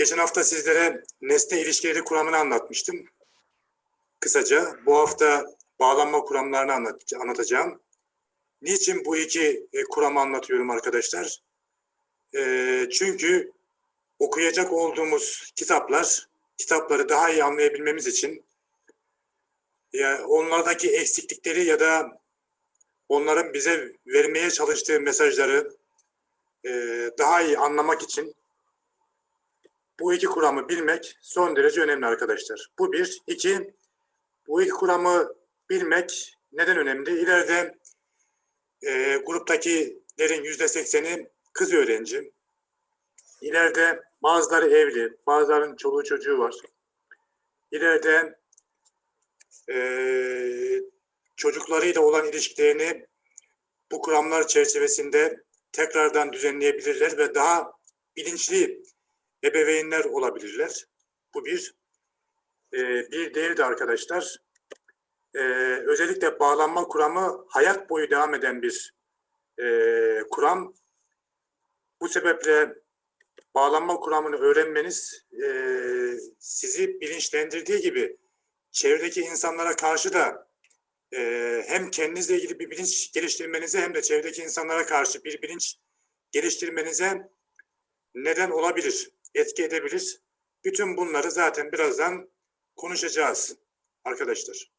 Geçen hafta sizlere nesne ilişkileri kuramını anlatmıştım. Kısaca bu hafta bağlanma kuramlarını anlat anlatacağım. Niçin bu iki e, kuramı anlatıyorum arkadaşlar? E, çünkü okuyacak olduğumuz kitaplar, kitapları daha iyi anlayabilmemiz için onlardaki eksiklikleri ya da onların bize vermeye çalıştığı mesajları e, daha iyi anlamak için bu iki kuramı bilmek son derece önemli arkadaşlar. Bu bir. iki bu iki kuramı bilmek neden önemli? İleride e, gruptakilerin yüzde sekseni kız öğrenci. İleride bazıları evli, bazılarının çoluğu çocuğu var. İleride e, çocuklarıyla olan ilişkilerini bu kuramlar çerçevesinde tekrardan düzenleyebilirler ve daha bilinçli ebeveynler olabilirler. Bu bir. E, bir diğeri de arkadaşlar, e, özellikle bağlanma kuramı hayat boyu devam eden bir e, kuram. Bu sebeple bağlanma kuramını öğrenmeniz e, sizi bilinçlendirdiği gibi çevredeki insanlara karşı da e, hem kendinizle ilgili bir bilinç geliştirmenize hem de çevredeki insanlara karşı bir bilinç geliştirmenize neden olabilir, etki edebilir. Bütün bunları zaten birazdan konuşacağız arkadaşlar.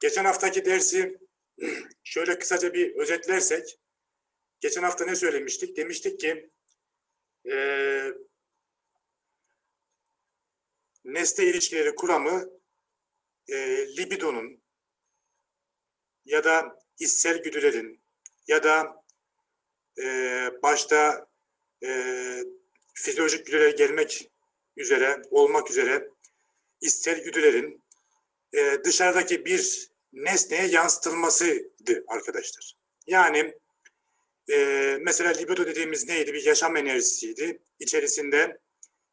Geçen haftaki dersi şöyle kısaca bir özetlersek, geçen hafta ne söylemiştik? Demiştik ki e, nesne ilişkileri kuramı e, libidonun ya da içsel güdülerin ya da e, başta e, fizyolojik güdülere gelmek üzere, olmak üzere içsel güdülerin e, dışarıdaki bir nesneye yansıtılmasıydı arkadaşlar. Yani e, mesela libido dediğimiz neydi? Bir yaşam enerjisiydi. İçerisinde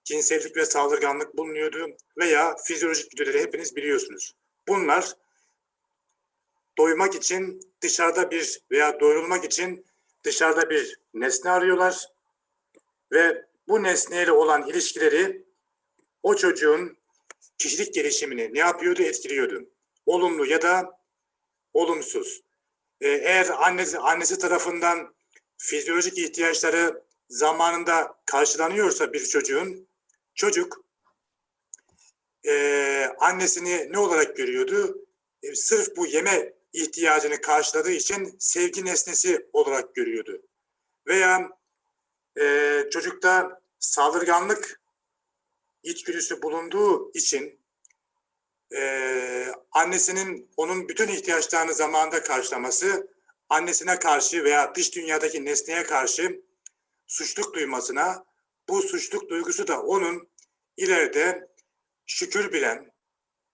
cinsellik ve saldırganlık bulunuyordu veya fizyolojik güdüleri hepiniz biliyorsunuz. Bunlar doymak için dışarıda bir veya doyurulmak için dışarıda bir nesne arıyorlar ve bu nesneyle olan ilişkileri o çocuğun kişilik gelişimini ne yapıyordu? Etkiliyordu. Olumlu ya da olumsuz. Ee, eğer annesi, annesi tarafından fizyolojik ihtiyaçları zamanında karşılanıyorsa bir çocuğun, çocuk e, annesini ne olarak görüyordu? E, sırf bu yeme ihtiyacını karşıladığı için sevgi nesnesi olarak görüyordu. Veya e, çocukta saldırganlık içgüdüsü bulunduğu için e, annesinin onun bütün ihtiyaçlarını zamanında karşılaması, annesine karşı veya dış dünyadaki nesneye karşı suçluk duymasına, bu suçluk duygusu da onun ileride şükür bilen,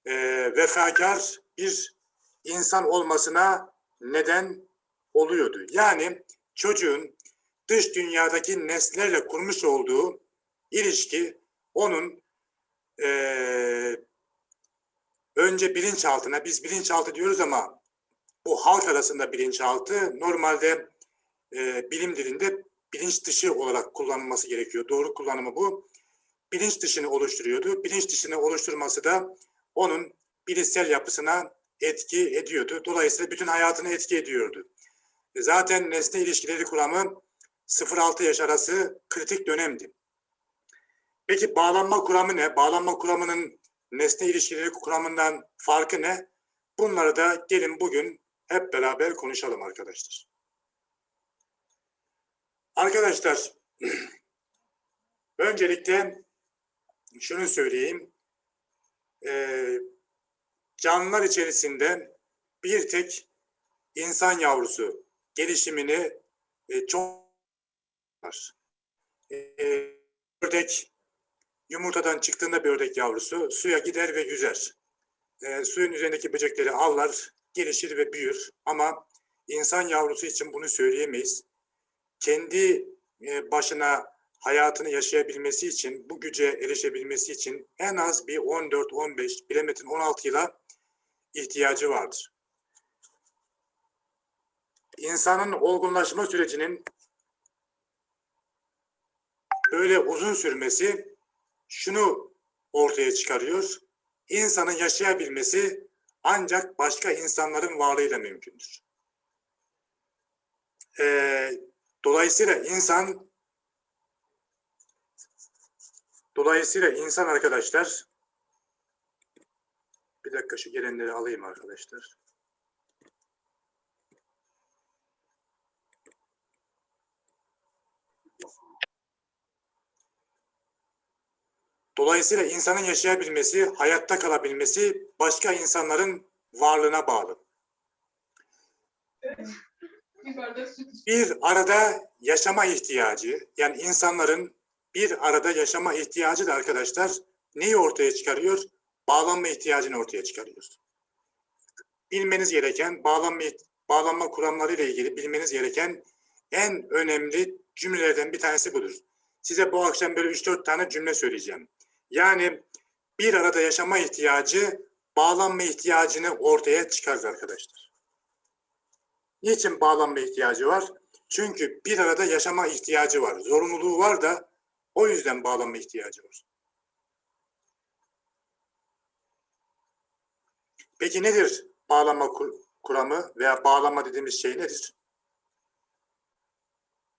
e, vefakar bir insan olmasına neden oluyordu. Yani çocuğun dış dünyadaki nesnelerle kurmuş olduğu ilişki onun e, önce bilinçaltına, biz bilinçaltı diyoruz ama bu halk arasında bilinçaltı normalde e, bilim dilinde bilinç dışı olarak kullanılması gerekiyor. Doğru kullanımı bu. Bilinç dışını oluşturuyordu. Bilinç dışını oluşturması da onun bilişsel yapısına etki ediyordu. Dolayısıyla bütün hayatını etki ediyordu. E, zaten nesne ilişkileri kuramı 0-6 yaş arası kritik dönemdi. Peki bağlanma kuramı ne? Bağlanma kuramının nesne ilişkileri kuramından farkı ne? Bunları da gelin bugün hep beraber konuşalım arkadaşlar. Arkadaşlar, öncelikle şunu söyleyeyim. Ee, canlılar içerisinde bir tek insan yavrusu gelişimini e, çok var. E, ördek yumurtadan çıktığında bir ördek yavrusu suya gider ve yüzer. E, suyun üzerindeki böcekleri avlar, gelişir ve büyür. Ama insan yavrusu için bunu söyleyemeyiz. Kendi e, başına hayatını yaşayabilmesi için, bu güce erişebilmesi için en az bir 14-15, bilemedin 16 yıla ihtiyacı vardır. İnsanın olgunlaşma sürecinin böyle uzun sürmesi şunu ortaya çıkarıyor. İnsanın yaşayabilmesi ancak başka insanların varlığıyla mümkündür. Ee, dolayısıyla insan dolayısıyla insan arkadaşlar bir dakika şu gelenleri alayım arkadaşlar. Dolayısıyla insanın yaşayabilmesi, hayatta kalabilmesi başka insanların varlığına bağlı. Bir arada yaşama ihtiyacı, yani insanların bir arada yaşama ihtiyacı da arkadaşlar neyi ortaya çıkarıyor? Bağlanma ihtiyacını ortaya çıkarıyor. Bilmeniz gereken bağlanma bağlanma kuramları ile ilgili bilmeniz gereken en önemli cümlelerden bir tanesi budur. Size bu akşam böyle 3-4 tane cümle söyleyeceğim. Yani bir arada yaşama ihtiyacı bağlanma ihtiyacını ortaya çıkarır arkadaşlar. Niçin bağlanma ihtiyacı var? Çünkü bir arada yaşama ihtiyacı var. Zorunluluğu var da o yüzden bağlanma ihtiyacı var. Peki nedir bağlanma kur- kuramı veya bağlanma dediğimiz şey nedir?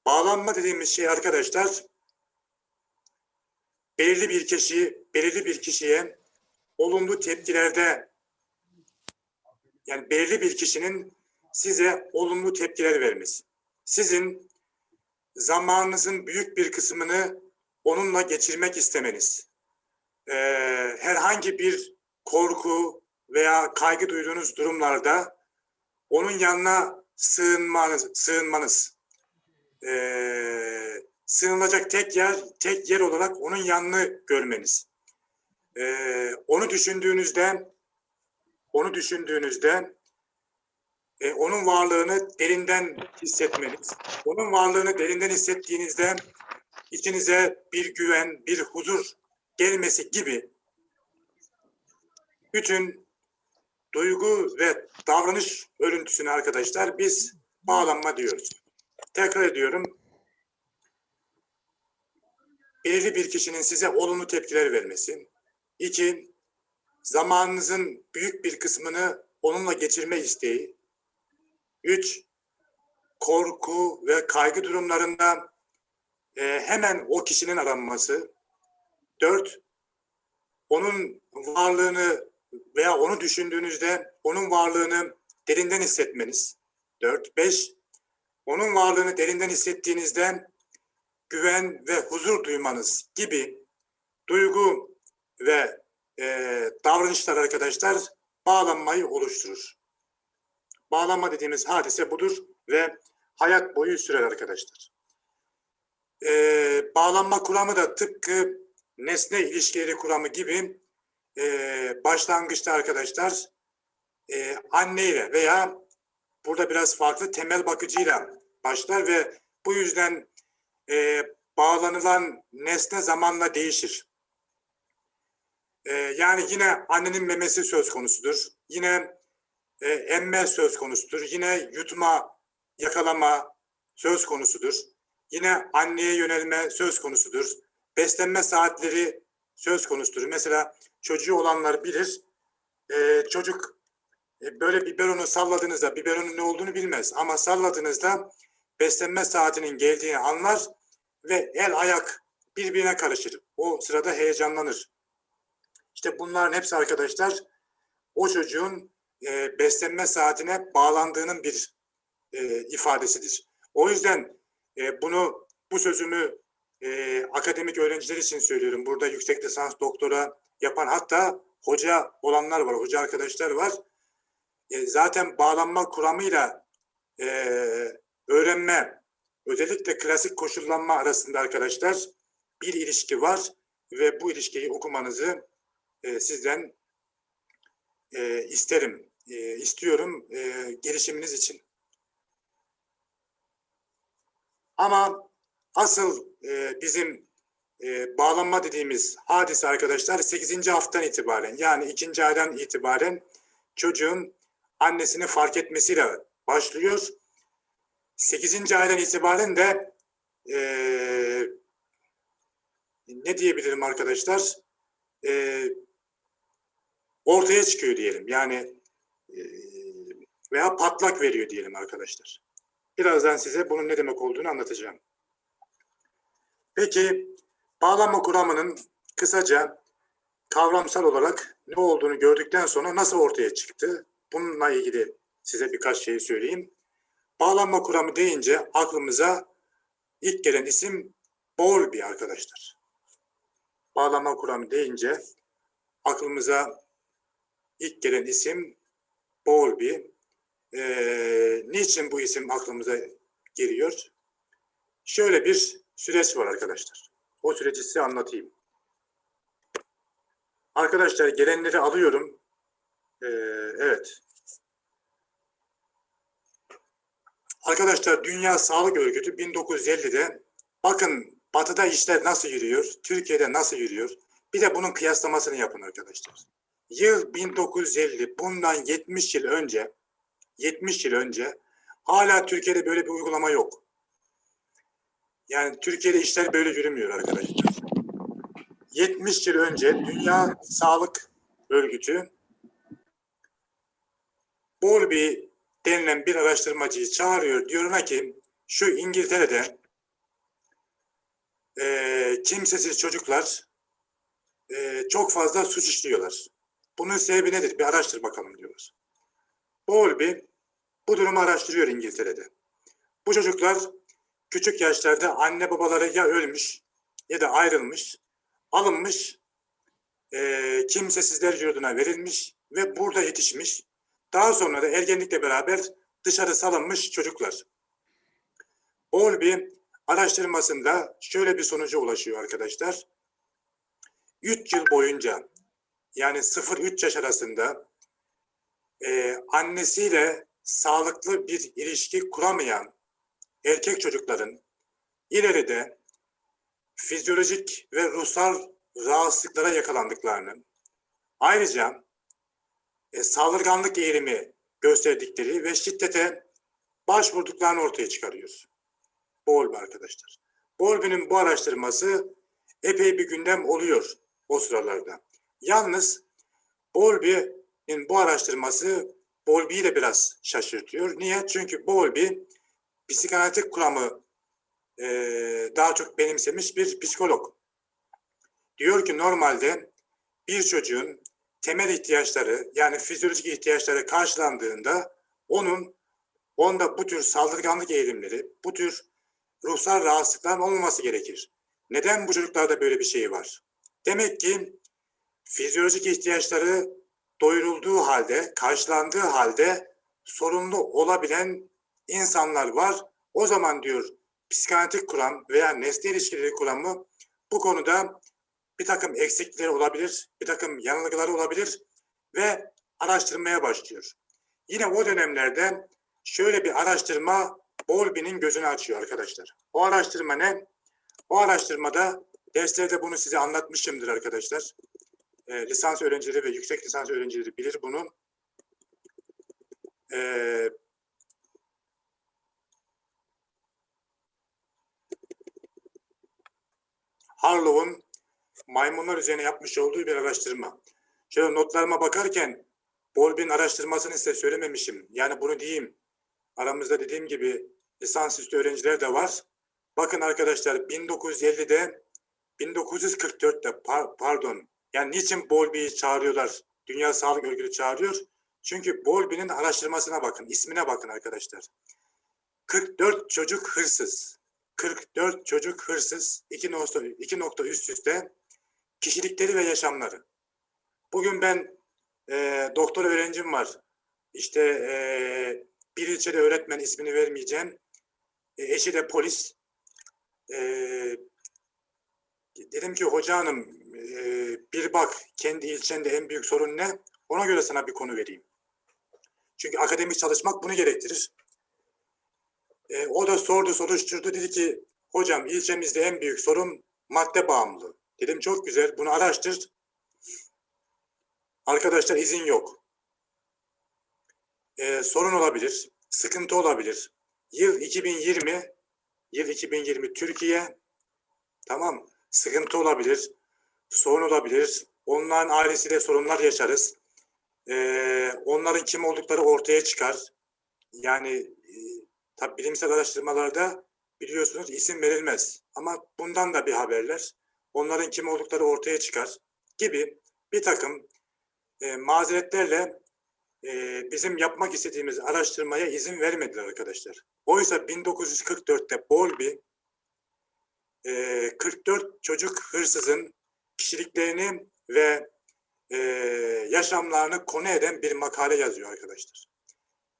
Bağlanma dediğimiz şey arkadaşlar belirli bir kişi, belirli bir kişiye olumlu tepkilerde yani belirli bir kişinin size olumlu tepkiler vermesi. Sizin zamanınızın büyük bir kısmını onunla geçirmek istemeniz. Ee, herhangi bir korku veya kaygı duyduğunuz durumlarda onun yanına sığınmanız, sığınmanız. Ee, sığınılacak tek yer, tek yer olarak onun yanını görmeniz. Ee, onu düşündüğünüzde, onu düşündüğünüzde e, onun varlığını derinden hissetmeniz. Onun varlığını derinden hissettiğinizde içinize bir güven, bir huzur gelmesi gibi bütün duygu ve davranış örüntüsüne arkadaşlar biz bağlanma diyoruz. Tekrar ediyorum. Belirli bir kişinin size olumlu tepkiler vermesi. İki, zamanınızın büyük bir kısmını onunla geçirme isteği. Üç, korku ve kaygı durumlarında e, hemen o kişinin aranması. Dört, onun varlığını veya onu düşündüğünüzde onun varlığını derinden hissetmeniz. Dört, beş, onun varlığını derinden hissettiğinizde güven ve huzur duymanız gibi duygu ve e, davranışlar arkadaşlar bağlanmayı oluşturur. Bağlanma dediğimiz hadise budur ve hayat boyu sürer arkadaşlar. Ee, bağlanma kuramı da tıpkı nesne ilişkileri kuramı gibi e, başlangıçta arkadaşlar e, anneyle veya burada biraz farklı temel bakıcıyla başlar ve bu yüzden e, bağlanılan nesne zamanla değişir. E, yani yine annenin memesi söz konusudur. Yine e, emme söz konusudur. Yine yutma, yakalama söz konusudur. Yine anneye yönelme söz konusudur. Beslenme saatleri söz konusudur. Mesela çocuğu olanlar bilir. E, çocuk e, böyle biberonu salladığınızda, biberonun ne olduğunu bilmez. Ama salladığınızda beslenme saatinin geldiğini anlar ve el ayak birbirine karışır. O sırada heyecanlanır. İşte bunların hepsi arkadaşlar o çocuğun e, beslenme saatine bağlandığının bir e, ifadesidir. O yüzden e, bunu bu sözümü e, akademik öğrenciler için söylüyorum. Burada yüksek lisans doktora yapan hatta hoca olanlar var, hoca arkadaşlar var. E, zaten bağlanma kuramıyla e, öğrenme, özellikle klasik koşullanma arasında arkadaşlar bir ilişki var ve bu ilişkiyi okumanızı e, sizden e, isterim, e, istiyorum e, gelişiminiz için. Ama asıl e, bizim e, bağlanma dediğimiz hadise arkadaşlar 8. haftadan itibaren yani ikinci aydan itibaren çocuğun annesini fark etmesiyle başlıyor. 8. aydan itibaren de e, ne diyebilirim arkadaşlar? E, ortaya çıkıyor diyelim. Yani e, veya patlak veriyor diyelim arkadaşlar. Birazdan size bunun ne demek olduğunu anlatacağım. Peki bağlanma kuramının kısaca kavramsal olarak ne olduğunu gördükten sonra nasıl ortaya çıktı? Bununla ilgili size birkaç şey söyleyeyim. Bağlanma kuramı deyince aklımıza ilk gelen isim Bowlby arkadaşlar. Bağlanma kuramı deyince aklımıza ilk gelen isim Bowlby. Ee, niçin bu isim aklımıza geliyor? Şöyle bir süreç var arkadaşlar. O süreci size anlatayım. Arkadaşlar gelenleri alıyorum. Ee, evet. Arkadaşlar Dünya Sağlık Örgütü 1950'de bakın batıda işler nasıl yürüyor, Türkiye'de nasıl yürüyor. Bir de bunun kıyaslamasını yapın arkadaşlar. Yıl 1950, bundan 70 yıl önce, 70 yıl önce hala Türkiye'de böyle bir uygulama yok. Yani Türkiye'de işler böyle yürümüyor arkadaşlar. 70 yıl önce Dünya Sağlık Örgütü Bowlby denilen bir araştırmacıyı çağırıyor. Diyor ki şu İngiltere'de e, kimsesiz çocuklar e, çok fazla suç işliyorlar. Bunun sebebi nedir? Bir araştır bakalım diyorlar. Bowlby bu durumu araştırıyor İngiltere'de. Bu çocuklar küçük yaşlarda anne babaları ya ölmüş ya da ayrılmış, alınmış, e, kimsesizler yurduna verilmiş ve burada yetişmiş. Daha sonra da ergenlikle beraber dışarı salınmış çocuklar. Bowlby araştırmasında şöyle bir sonuca ulaşıyor arkadaşlar. 3 yıl boyunca yani 0-3 yaş arasında e, annesiyle sağlıklı bir ilişki kuramayan erkek çocukların ileride fizyolojik ve ruhsal rahatsızlıklara yakalandıklarını, ayrıca e, saldırganlık eğilimi gösterdikleri ve şiddete başvurduklarını ortaya çıkarıyor. Bowlby arkadaşlar. Bowlby'nin bu araştırması epey bir gündem oluyor o sıralarda. Yalnız Bowlby'nin bu araştırması Bowlby'yi de biraz şaşırtıyor. Niye? Çünkü Bowlby psikanalitik kuramı e, daha çok benimsemiş bir psikolog. Diyor ki normalde bir çocuğun temel ihtiyaçları yani fizyolojik ihtiyaçları karşılandığında onun onda bu tür saldırganlık eğilimleri, bu tür ruhsal rahatsızlıkların olmaması gerekir. Neden bu çocuklarda böyle bir şey var? Demek ki fizyolojik ihtiyaçları doyurulduğu halde, karşılandığı halde sorunlu olabilen insanlar var. O zaman diyor psikanalitik kuram veya nesne ilişkileri kuramı bu konuda bir takım eksiklikleri olabilir, bir takım yanılgıları olabilir ve araştırmaya başlıyor. Yine o dönemlerde şöyle bir araştırma Bowlby'nin gözünü açıyor arkadaşlar. O araştırma ne? O araştırmada derslerde bunu size anlatmışımdır arkadaşlar. E, lisans öğrencileri ve yüksek lisans öğrencileri bilir bunu. E, Harlow'un maymunlar üzerine yapmış olduğu bir araştırma. Şöyle notlarıma bakarken Bowlby'nin araştırmasını size söylememişim. Yani bunu diyeyim. Aramızda dediğim gibi lisansüstü öğrenciler de var. Bakın arkadaşlar 1950'de 1944'te par- pardon yani niçin Bowlby'yi çağırıyorlar? Dünya Sağlık Örgütü çağırıyor. Çünkü Bowlby'nin araştırmasına bakın, ismine bakın arkadaşlar. 44 çocuk hırsız. 44 çocuk hırsız. 2 nokta, iki nokta üst üste kişilikleri ve yaşamları. Bugün ben e, doktor öğrencim var. İşte e, bir ilçede öğretmen ismini vermeyeceğim. E, eşi de polis. E, dedim ki hoca hanım e, bir bak kendi ilçende en büyük sorun ne? Ona göre sana bir konu vereyim. Çünkü akademik çalışmak bunu gerektirir. E, o da sordu soruşturdu dedi ki hocam ilçemizde en büyük sorun madde bağımlılığı. Dedim çok güzel bunu araştır. Arkadaşlar izin yok. E, sorun olabilir, sıkıntı olabilir. Yıl 2020, yıl 2020 Türkiye, tamam sıkıntı olabilir, sorun olabilir. Onların ailesiyle sorunlar yaşarız. Ee, onların kim oldukları ortaya çıkar. Yani e, tabi bilimsel araştırmalarda biliyorsunuz isim verilmez. Ama bundan da bir haberler. Onların kim oldukları ortaya çıkar gibi bir takım e, mazeretlerle e, bizim yapmak istediğimiz araştırmaya izin vermediler arkadaşlar. Oysa 1944'te Bowlby e, 44 çocuk hırsızın kişiliklerini ve e, yaşamlarını konu eden bir makale yazıyor arkadaşlar.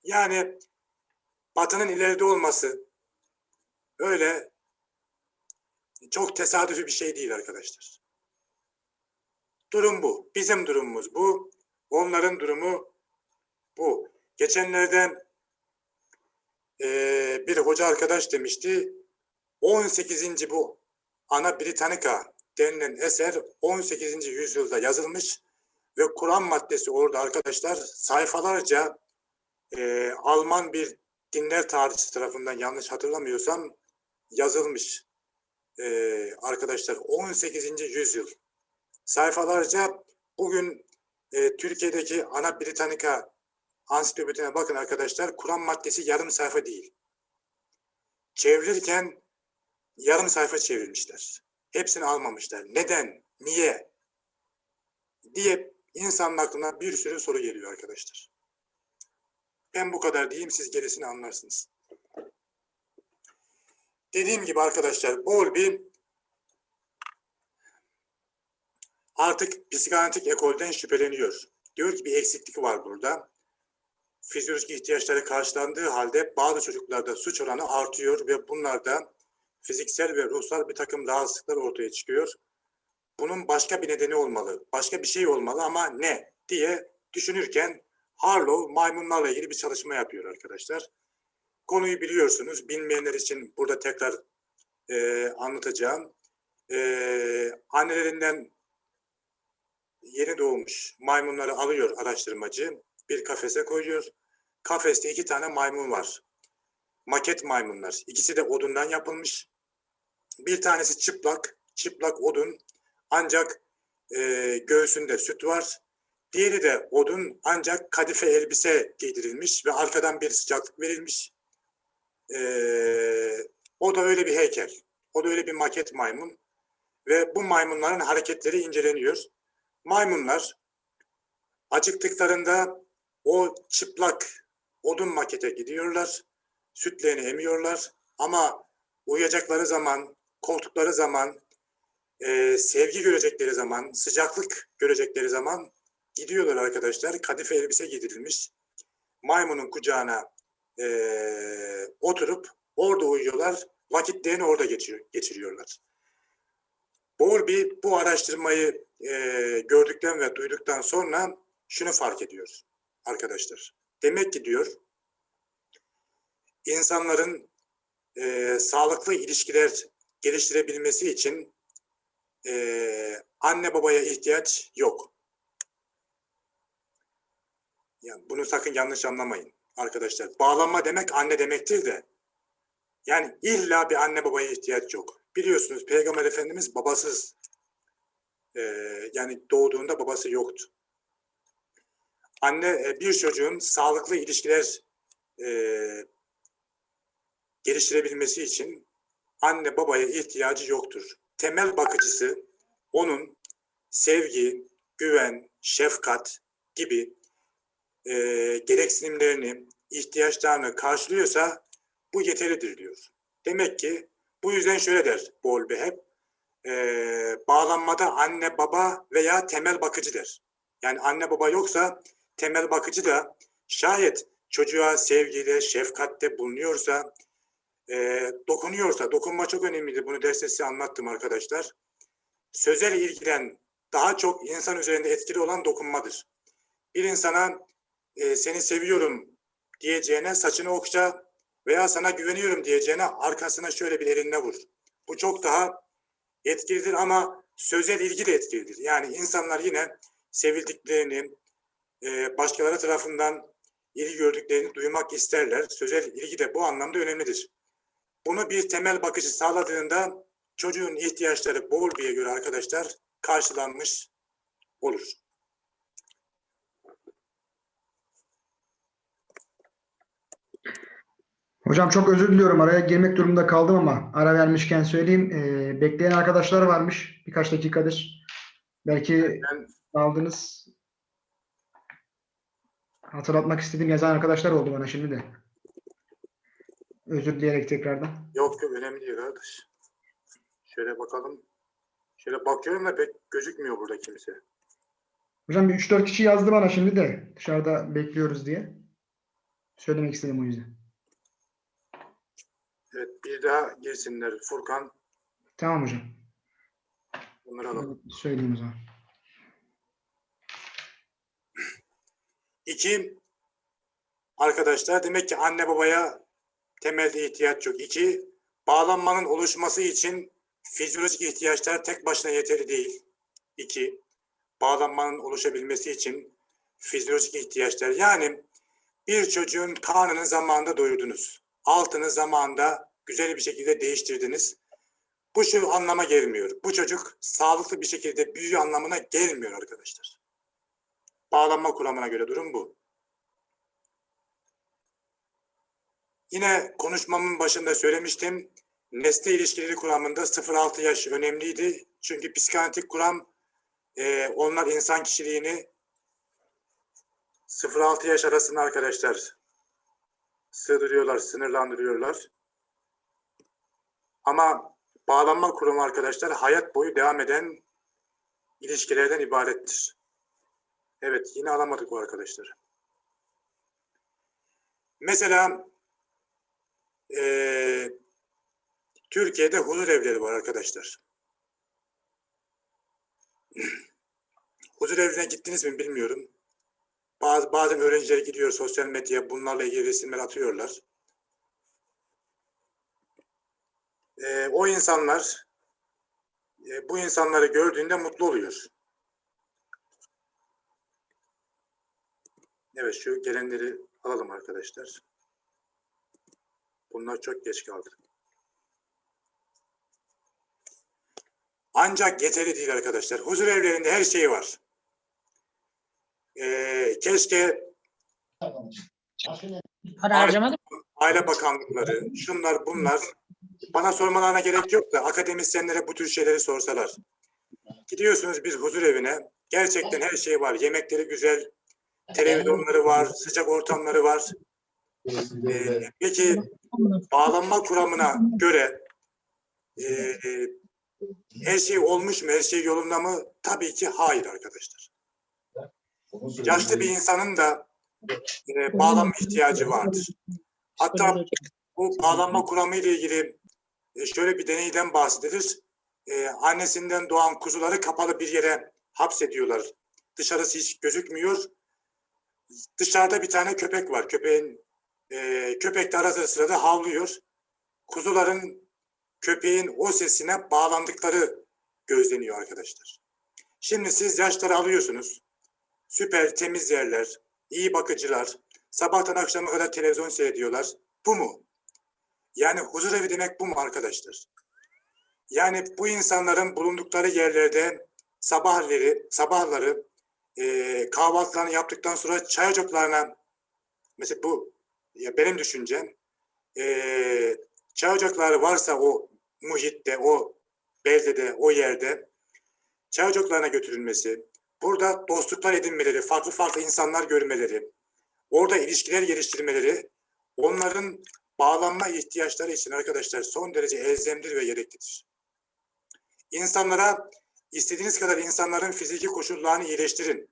Yani Batı'nın ileride olması öyle çok tesadüfi bir şey değil arkadaşlar. Durum bu. Bizim durumumuz bu. Onların durumu bu. Geçenlerde eee, bir hoca arkadaş demişti. 18. bu Ana Britannica denilen eser 18. yüzyılda yazılmış ve Kur'an maddesi orada arkadaşlar sayfalarca eee, Alman bir dinler tarihçisi tarafından yanlış hatırlamıyorsam yazılmış eee, arkadaşlar 18. yüzyıl sayfalarca bugün e, Türkiye'deki ana Britannica ansiklopedine bakın arkadaşlar Kur'an maddesi yarım sayfa değil. Çevirirken yarım sayfa çevirmişler. Hepsini almamışlar. Neden? Niye? diye insanın aklına bir sürü soru geliyor arkadaşlar. Ben bu kadar diyeyim siz gerisini anlarsınız. Dediğim gibi arkadaşlar Bowlby artık psikanalitik ekolden şüpheleniyor. Diyor ki bir eksiklik var burada. Fizyolojik ihtiyaçları karşılandığı halde bazı çocuklarda suç oranı artıyor ve bunlarda fiziksel ve ruhsal bir takım rahatsızlıklar ortaya çıkıyor. Bunun başka bir nedeni olmalı, başka bir şey olmalı ama ne diye düşünürken Harlow maymunlarla ilgili bir çalışma yapıyor arkadaşlar. Konuyu biliyorsunuz. Bilmeyenler için burada tekrar e, anlatacağım. E, annelerinden yeni doğmuş maymunları alıyor araştırmacı. Bir kafese koyuyor. Kafeste iki tane maymun var. Maket maymunlar. İkisi de odundan yapılmış. Bir tanesi çıplak. Çıplak odun. Ancak e, göğsünde süt var. Diğeri de odun ancak kadife elbise giydirilmiş ve arkadan bir sıcaklık verilmiş. E, o da öyle bir heykel. O da öyle bir maket maymun. Ve bu maymunların hareketleri inceleniyor. Maymunlar acıktıklarında o çıplak odun makete gidiyorlar. Sütlerini emiyorlar. Ama uyuyacakları zaman, korktukları zaman, e, sevgi görecekleri zaman, sıcaklık görecekleri zaman gidiyorlar arkadaşlar. Kadife elbise giydirilmiş. Maymunun kucağına e, oturup orada uyuyorlar. Vakitlerini orada geçiyor, geçiriyorlar. Bowlby bu araştırmayı e, gördükten ve duyduktan sonra şunu fark ediyor arkadaşlar. Demek ki diyor insanların e, sağlıklı ilişkiler geliştirebilmesi için e, anne babaya ihtiyaç yok. Yani bunu sakın yanlış anlamayın arkadaşlar. Bağlanma demek anne demektir de yani illa bir anne babaya ihtiyaç yok. Biliyorsunuz Peygamber Efendimiz babasız e, yani doğduğunda babası yoktu. Anne e, bir çocuğun sağlıklı ilişkiler e, geliştirebilmesi için anne babaya ihtiyacı yoktur. Temel bakıcısı onun sevgi, güven, şefkat gibi e, gereksinimlerini, ihtiyaçlarını karşılıyorsa bu yeterlidir diyor. Demek ki bu yüzden şöyle der Bowlby hep, e, bağlanmada anne baba veya temel bakıcı der. Yani anne baba yoksa temel bakıcı da şayet çocuğa sevgiyle, şefkatte bulunuyorsa, e, dokunuyorsa, dokunma çok önemlidir. Bunu derste size anlattım arkadaşlar. Sözel ilgilen daha çok insan üzerinde etkili olan dokunmadır. Bir insana e, seni seviyorum diyeceğine saçını okşa veya sana güveniyorum diyeceğine arkasına şöyle bir elinle vur. Bu çok daha etkilidir ama sözel ilgi de etkilidir. Yani insanlar yine sevildiklerini, e, başkaları tarafından ilgi gördüklerini duymak isterler. Sözel ilgi de bu anlamda önemlidir. Bunu bir temel bakıcı sağladığında çocuğun ihtiyaçları Bowlby'ye göre arkadaşlar karşılanmış olur. Hocam çok özür diliyorum. Araya girmek durumunda kaldım ama ara vermişken söyleyeyim. Ee, bekleyen arkadaşlar varmış birkaç dakikadır. Belki Ben aldınız. Hatırlatmak istediğim yazan arkadaşlar oldu bana şimdi de. Özür dileyerek tekrardan. yok yok önemli değil kardeş. Şöyle bakalım. Şöyle bakıyorum da pek gözükmüyor burada kimse. Hocam bir 3-4 kişi yazdı bana şimdi de dışarıda bekliyoruz diye. Söylemek istedim o yüzden. Evet bir daha girsinler. Furkan Tamam hocam. bunları alalım. Söyleyeyim o zaman. İki, arkadaşlar demek ki anne babaya temelde ihtiyaç yok. İki, bağlanmanın oluşması için fizyolojik ihtiyaçlar tek başına yeterli değil. İki, bağlanmanın oluşabilmesi için fizyolojik ihtiyaçlar. Yani bir çocuğun karnını zamanında doyurdunuz. Altını zamanında güzel bir şekilde değiştirdiniz. Bu şu anlama gelmiyor. Bu çocuk sağlıklı bir şekilde büyüyor anlamına gelmiyor arkadaşlar. Bağlanma kuramına göre durum bu. Yine konuşmamın başında söylemiştim. Nesne ilişkileri kuramında 0-6 yaş önemliydi. Çünkü psikanalitik kuram e, onlar insan kişiliğini 0-6 yaş arasında arkadaşlar sığdırıyorlar, sınırlandırıyorlar. Ama bağlanma kurumu arkadaşlar hayat boyu devam eden ilişkilerden ibarettir. Evet yine alamadık bu arkadaşları. Mesela eee, Türkiye'de huzur evleri var arkadaşlar. huzur evine gittiniz mi bilmiyorum. Bazı, bazen öğrenciler gidiyor sosyal medyaya bunlarla ilgili resimler atıyorlar. Eee, o insanlar e, bu insanları gördüğünde mutlu oluyor. Evet şu gelenleri alalım arkadaşlar. Bunlar çok geç kaldı. Ancak yeterli değil arkadaşlar. Huzur evlerinde her şey var. Ee, keşke Para harcamadım. Aile Bakanlıkları, şunlar bunlar bana sormalarına gerek yok da akademisyenlere bu tür şeyleri sorsalar. Gidiyorsunuz bir huzur evine. Gerçekten her şey var. Yemekleri güzel, televizyonları var, sıcak ortamları var. Ee, peki bağlanma kuramına göre e, her şey olmuş mu, her şey yolunda mı? Tabii ki hayır arkadaşlar. Yaşlı bir insanın da e, bağlanma ihtiyacı vardır. Hatta bu bağlanma kuramı ile ilgili e, şöyle bir deneyden bahsedilir. E, annesinden doğan kuzuları kapalı bir yere hapsediyorlar. Dışarısı hiç gözükmüyor. Dışarıda bir tane köpek var. Köpeğin e, köpek de arada sırada havlıyor. Kuzuların köpeğin o sesine bağlandıkları gözleniyor arkadaşlar. Şimdi siz yaşları alıyorsunuz. Süper temiz yerler, iyi bakıcılar, sabahtan akşama kadar televizyon seyrediyorlar. Bu mu? Yani huzur evi demek bu mu arkadaşlar? Yani bu insanların bulundukları yerlerde sabahları, sabahları e, kahvaltılarını yaptıktan sonra çay ocaklarına mesela bu ya benim düşüncem e, çay ocakları varsa o muhitte, o beldede, o yerde çay ocaklarına götürülmesi, burada dostluklar edinmeleri, farklı farklı insanlar görmeleri, orada ilişkiler geliştirmeleri, onların bağlanma ihtiyaçları için arkadaşlar son derece elzemdir ve gereklidir. İnsanlara istediğiniz kadar insanların fiziki koşullarını iyileştirin.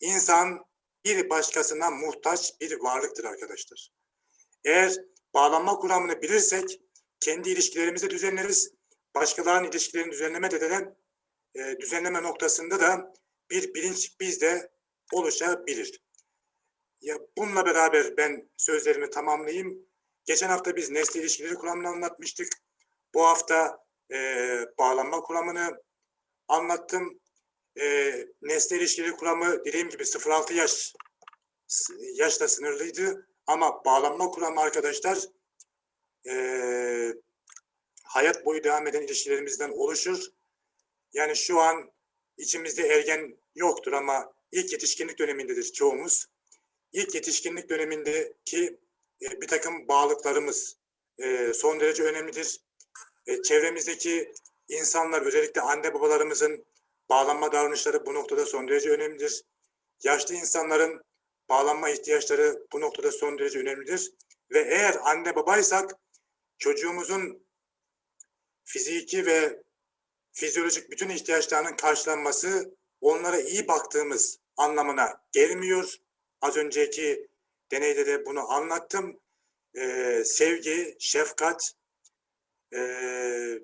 İnsan bir başkasına muhtaç bir varlıktır arkadaşlar. Eğer bağlanma kuramını bilirsek kendi ilişkilerimizi düzenleriz. Başkalarının ilişkilerini düzenleme de e, düzenleme noktasında da bir bilinç bizde oluşabilir. Ya bununla beraber ben sözlerimi tamamlayayım. Geçen hafta biz nesne ilişkileri kuramını anlatmıştık. Bu hafta e, bağlanma kuramını anlattım. E, nesne ilişkileri kuramı dediğim gibi 0-6 yaş yaşla sınırlıydı. Ama bağlanma kuramı arkadaşlar e, hayat boyu devam eden ilişkilerimizden oluşur. Yani şu an içimizde ergen yoktur ama ilk yetişkinlik dönemindedir çoğumuz. İlk yetişkinlik dönemindeki e, bir takım bağlılıklarımız e, son derece önemlidir. E, çevremizdeki insanlar özellikle anne babalarımızın bağlanma davranışları bu noktada son derece önemlidir. Yaşlı insanların bağlanma ihtiyaçları bu noktada son derece önemlidir. Ve eğer anne babaysak çocuğumuzun fiziki ve fizyolojik bütün ihtiyaçlarının karşılanması onlara iyi baktığımız anlamına gelmiyor. Az önceki deneyde de bunu anlattım. Ee, sevgi, şefkat ee,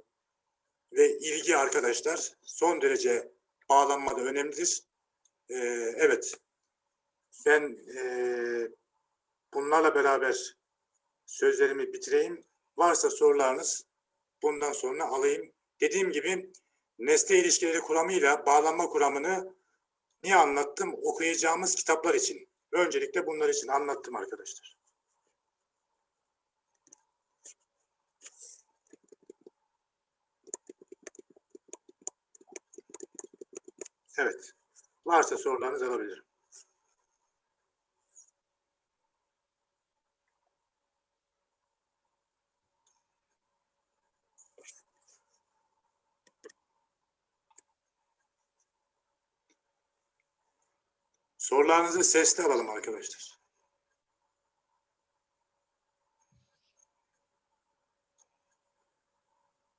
ve ilgi arkadaşlar son derece bağlanmada önemlidir. Ee, evet, ben ee, bunlarla beraber sözlerimi bitireyim. Varsa sorularınız bundan sonra alayım. Dediğim gibi nesne ilişkileri kuramıyla bağlanma kuramını niye anlattım? Okuyacağımız kitaplar için. Öncelikle bunlar için anlattım arkadaşlar. Evet. Varsa sorularınız alabilirim. Sorularınızı sesli alalım arkadaşlar.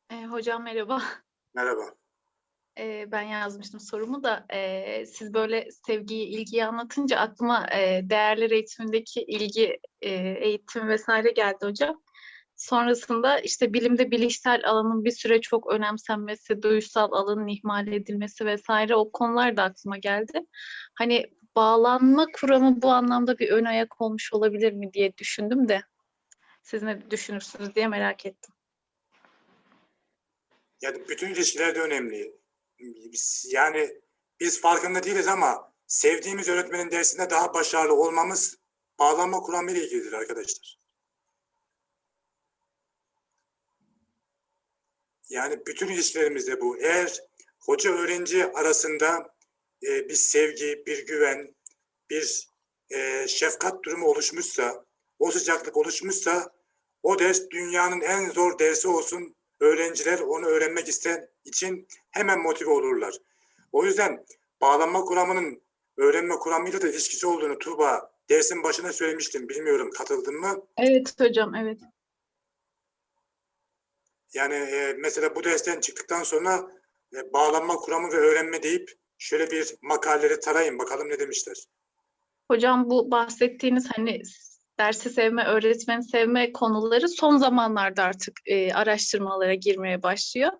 E, hocam merhaba. Merhaba. E, ben yazmıştım sorumu da e, siz böyle sevgiyi, ilgiyi anlatınca aklıma e, değerler eğitimindeki ilgi e, eğitim vesaire geldi hocam. Sonrasında işte bilimde bilişsel alanın bir süre çok önemsenmesi, duysal alanın ihmal edilmesi vesaire o konular da aklıma geldi. Hani bağlanma kuramı bu anlamda bir ön ayak olmuş olabilir mi diye düşündüm de siz ne düşünürsünüz diye merak ettim. Yani bütün ilişkilerde önemli. Yani biz farkında değiliz ama sevdiğimiz öğretmenin dersinde daha başarılı olmamız bağlanma kuramı ile ilgilidir arkadaşlar. Yani bütün ilişkilerimizde bu. Eğer hoca öğrenci arasında e, bir sevgi, bir güven, bir e, şefkat durumu oluşmuşsa, o sıcaklık oluşmuşsa o ders dünyanın en zor dersi olsun. Öğrenciler onu öğrenmek isteyen için hemen motive olurlar. O yüzden bağlanma kuramının öğrenme kuramıyla da ilişkisi olduğunu Tuğba dersin başına söylemiştim. Bilmiyorum katıldın mı? Evet hocam, evet. Yani e, mesela bu dersten çıktıktan sonra e, bağlanma kuramı ve öğrenme deyip şöyle bir makaleleri tarayın bakalım ne demişler. Hocam bu bahsettiğiniz hani dersi sevme, öğretmeni sevme konuları son zamanlarda artık e, araştırmalara girmeye başlıyor.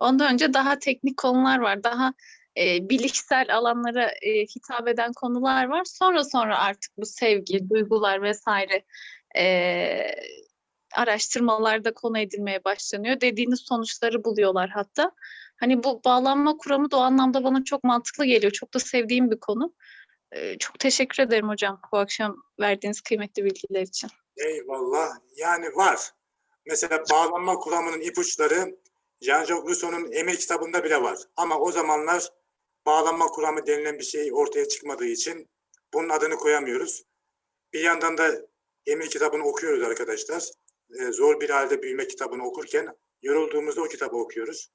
Ondan önce daha teknik konular var, daha e, bilişsel alanlara e, hitap eden konular var. Sonra sonra artık bu sevgi, duygular vesaire e, araştırmalarda konu edilmeye başlanıyor. Dediğiniz sonuçları buluyorlar hatta. Hani bu bağlanma kuramı da o anlamda bana çok mantıklı geliyor. Çok da sevdiğim bir konu. Çok teşekkür ederim hocam bu akşam verdiğiniz kıymetli bilgiler için. Eyvallah. Yani var. Mesela bağlanma kuramının ipuçları Jean-Jacques Rousseau'nun Emir kitabında bile var. Ama o zamanlar bağlanma kuramı denilen bir şey ortaya çıkmadığı için bunun adını koyamıyoruz. Bir yandan da Emir kitabını okuyoruz arkadaşlar. Zor bir halde büyüme kitabını okurken yorulduğumuzda o kitabı okuyoruz.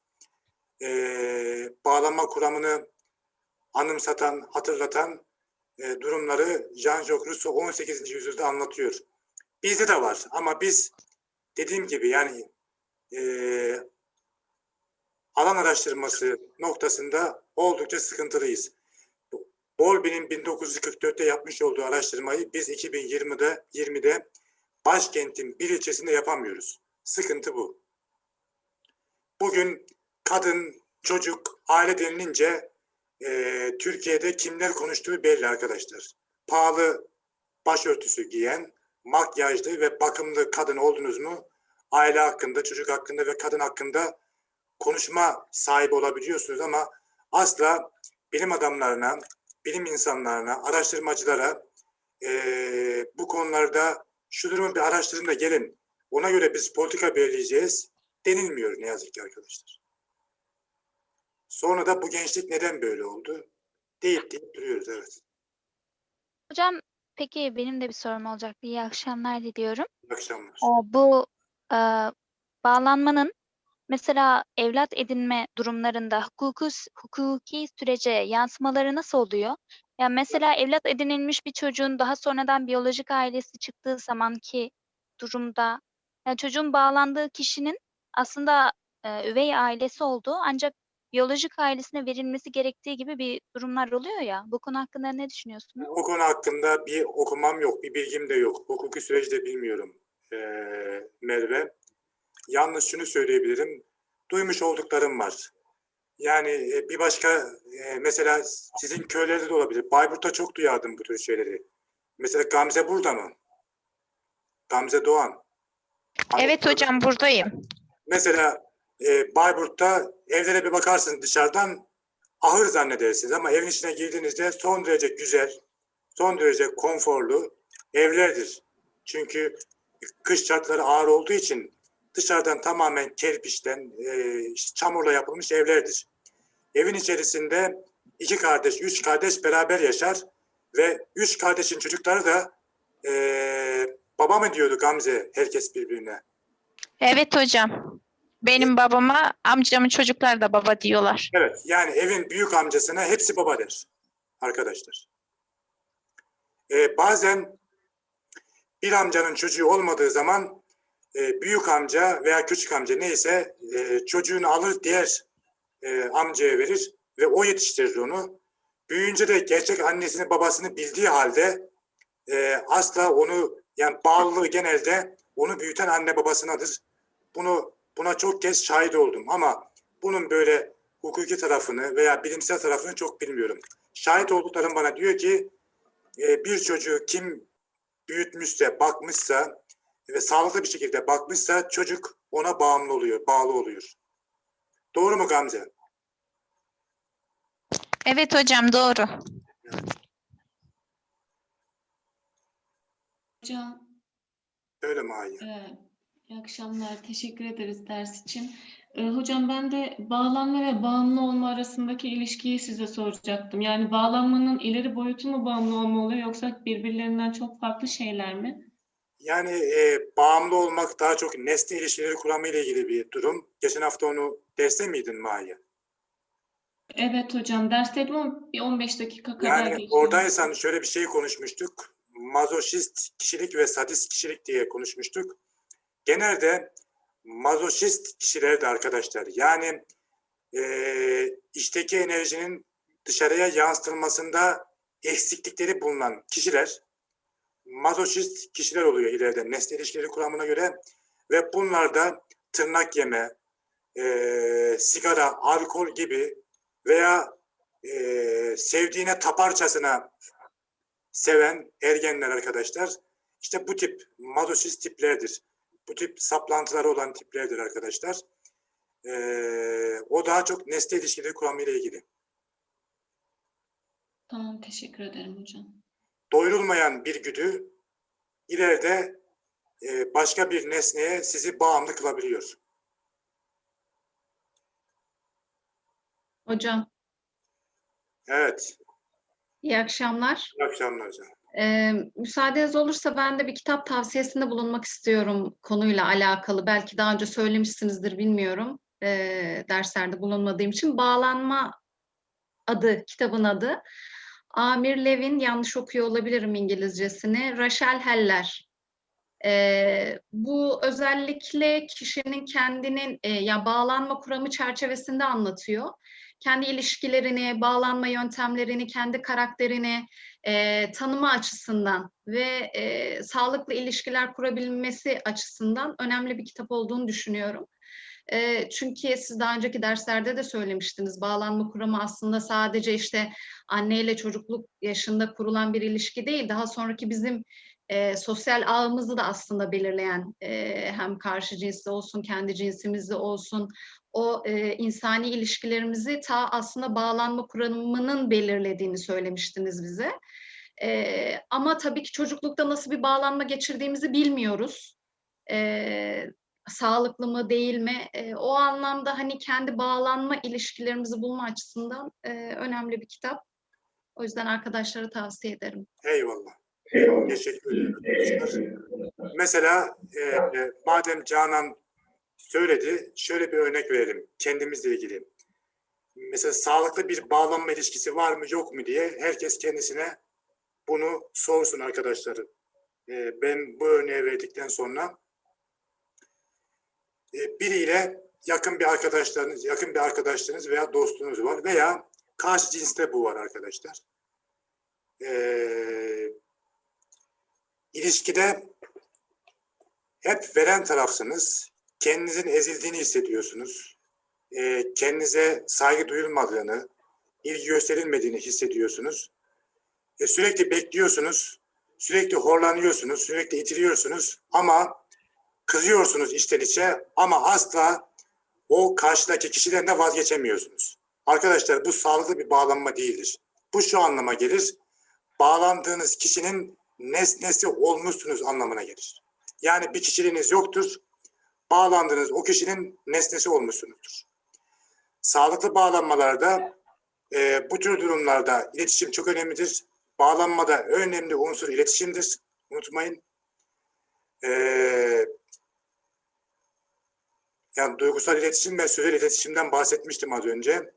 Ee, bağlanma kuramını anımsatan, hatırlatan e, durumları Jean-Jacques Rousseau 18. yüzyılda anlatıyor. Bizde de var ama biz dediğim gibi yani e, alan araştırması noktasında oldukça sıkıntılıyız. Bolby'nin 1944'te yapmış olduğu araştırmayı biz 2020'de 20'de başkentin bir ilçesinde yapamıyoruz. Sıkıntı bu. Bugün kadın, çocuk, aile denilince e, Türkiye'de kimler konuştuğu belli arkadaşlar. Pahalı başörtüsü giyen, makyajlı ve bakımlı kadın oldunuz mu aile hakkında, çocuk hakkında ve kadın hakkında konuşma sahibi olabiliyorsunuz ama asla bilim adamlarına, bilim insanlarına, araştırmacılara eee, bu konularda şu durumu bir araştırın da gelin. Ona göre biz politika belirleyeceğiz denilmiyor ne yazık ki arkadaşlar. Sonra da bu gençlik neden böyle oldu? Deyip deyip duruyoruz evet. Hocam peki benim de bir sorum olacaktı. İyi akşamlar diliyorum. İyi akşamlar. Ee, bu e, bağlanmanın mesela evlat edinme durumlarında hukuku, hukuki sürece yansımaları nasıl oluyor? Yani mesela evlat edinilmiş bir çocuğun daha sonradan biyolojik ailesi çıktığı zamanki durumda yani çocuğun bağlandığı kişinin aslında e, üvey ailesi olduğu ancak biyolojik ailesine verilmesi gerektiği gibi bir durumlar oluyor ya. Bu konu hakkında ne düşünüyorsunuz? O konu hakkında bir okumam yok, bir bilgim de yok. Hukuki süreci de bilmiyorum ee, Merve. Yalnız şunu söyleyebilirim. Duymuş olduklarım var. Yani e, bir başka e, mesela sizin köylerde de olabilir. Bayburt'ta çok duyardım bu tür şeyleri. Mesela Gamze burada mı? Gamze Doğan. Evet hocam buradayım. Mesela e, Bayburt'ta evlere bir bakarsınız dışarıdan ahır zannedersiniz ama evin içine girdiğinizde son derece güzel, son derece konforlu evlerdir. Çünkü kış şartları ağır olduğu için dışarıdan tamamen kerpiçten, e, çamurla yapılmış evlerdir. Evin içerisinde iki kardeş, üç kardeş beraber yaşar ve üç kardeşin çocukları da e, baba mı diyordu Gamze herkes birbirine. Evet hocam. Benim babama amcamın çocuklar da baba diyorlar. Evet, yani evin büyük amcasına hepsi baba der arkadaşlar. Ee, bazen bir amcanın çocuğu olmadığı zaman e, büyük amca veya küçük amca neyse e, çocuğunu alır diğer e, amcaya verir ve o yetiştirir onu. Büyüyünce de gerçek annesini babasını bildiği halde e, asla onu yani bağlılığı genelde onu büyüten anne babasınadır. Bunu buna çok kez şahit oldum ama bunun böyle hukuki tarafını veya bilimsel tarafını çok bilmiyorum. Şahit olduklarım bana diyor ki e, bir çocuğu kim büyütmüşse, bakmışsa ve sağlıklı bir şekilde bakmışsa çocuk ona bağımlı oluyor, bağlı oluyor. Doğru mu Gamze? Evet hocam doğru. Hocam, Öyle mi Ayya? e, iyi akşamlar. Teşekkür ederiz ders için. E, hocam ben de bağlanma ve bağımlı olma arasındaki ilişkiyi size soracaktım. Yani bağlanmanın ileri boyutu mu bağımlı olma oluyor yoksa birbirlerinden çok farklı şeyler mi? Yani e, bağımlı olmak daha çok nesne ilişkileri kuramı ile ilgili bir durum. Geçen hafta onu derste miydin Maya? Evet hocam, dersteydim ama bir 15 dakika kadar Yani geçti. oradaysan şöyle bir şey konuşmuştuk. Mazoşist kişilik ve sadist kişilik diye konuşmuştuk. Genelde mazoşist kişiler de arkadaşlar yani eee içteki enerjinin dışarıya yansıtılmasında eksiklikleri bulunan kişiler mazoşist kişiler oluyor ileride nesne ilişkileri kuramına göre ve bunlarda tırnak yeme, eee, sigara, alkol gibi veya eee, sevdiğine taparçasına seven ergenler arkadaşlar işte bu tip mazoşist tiplerdir. Bu tip saplantıları olan tiplerdir arkadaşlar. Ee, o daha çok nesne ilişkileri kuramıyla ilgili. Tamam, teşekkür ederim hocam. Doyurulmayan bir güdü ileride e, başka bir nesneye sizi bağımlı kılabiliyor. Hocam, Evet. iyi akşamlar. İyi akşamlar hocam. Ee, müsaadeniz olursa ben de bir kitap tavsiyesinde bulunmak istiyorum konuyla alakalı. Belki daha önce söylemişsinizdir bilmiyorum. Ee, derslerde bulunmadığım için. Bağlanma adı, kitabın adı. Amir Levin, yanlış okuyor olabilirim İngilizcesini. Rachel Heller. Ee, bu özellikle kişinin kendinin e, ya bağlanma kuramı çerçevesinde anlatıyor. Kendi ilişkilerini, bağlanma yöntemlerini, kendi karakterini, e, tanıma açısından ve e, sağlıklı ilişkiler kurabilmesi açısından önemli bir kitap olduğunu düşünüyorum. E, çünkü siz daha önceki derslerde de söylemiştiniz. Bağlanma kuramı aslında sadece işte anneyle çocukluk yaşında kurulan bir ilişki değil. Daha sonraki bizim e, sosyal ağımızı da aslında belirleyen e, hem karşı cinsli olsun, kendi cinsimizde olsun o e, insani ilişkilerimizi ta aslında bağlanma kuramının belirlediğini söylemiştiniz bize. E, ama tabii ki çocuklukta nasıl bir bağlanma geçirdiğimizi bilmiyoruz. E, sağlıklı mı değil mi? E, o anlamda hani kendi bağlanma ilişkilerimizi bulma açısından e, önemli bir kitap. O yüzden arkadaşlara tavsiye ederim. Eyvallah. Teşekkür ederim. Mesela e, e, madem Canan söyledi, şöyle bir örnek verelim kendimizle ilgili. Mesela sağlıklı bir bağlanma ilişkisi var mı yok mu diye herkes kendisine bunu sorsun arkadaşları. E, ben bu örneği verdikten sonra e, biriyle yakın bir arkadaşlarınız, yakın bir arkadaşlarınız veya dostunuz var veya karşı cinste bu var arkadaşlar. Ee, ilişkide hep veren tarafsınız. Kendinizin ezildiğini hissediyorsunuz. Ee, kendinize saygı duyulmadığını, ilgi gösterilmediğini hissediyorsunuz. E, sürekli bekliyorsunuz, sürekli horlanıyorsunuz, sürekli itiliyorsunuz ama kızıyorsunuz içten içe ama asla o karşıdaki kişiden de vazgeçemiyorsunuz. Arkadaşlar bu sağlıklı bir bağlanma değildir. Bu şu anlama gelir. Bağlandığınız kişinin nesnesi olmuşsunuz anlamına gelir. Yani bir kişiliğiniz yoktur. Bağlandığınız o kişinin nesnesi olmuşsunuzdur. Sağlıklı bağlanmalarda e, bu tür durumlarda iletişim çok önemlidir. Bağlanmada önemli unsur iletişimdir. Unutmayın. E, yani duygusal iletişim ve sözel iletişimden bahsetmiştim az önce.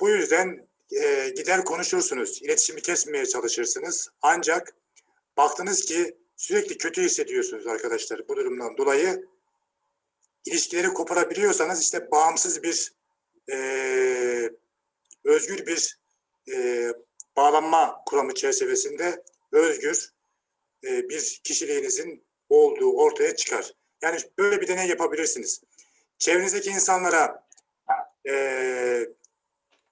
Bu yüzden e, gider konuşursunuz, iletişimi kesmeye çalışırsınız. Ancak baktınız ki sürekli kötü hissediyorsunuz arkadaşlar bu durumdan dolayı. İlişkileri koparabiliyorsanız işte bağımsız bir, e, özgür bir e, bağlanma kuramı çerçevesinde özgür e, bir kişiliğinizin olduğu ortaya çıkar. Yani böyle bir deney yapabilirsiniz. Çevrenizdeki insanlara e,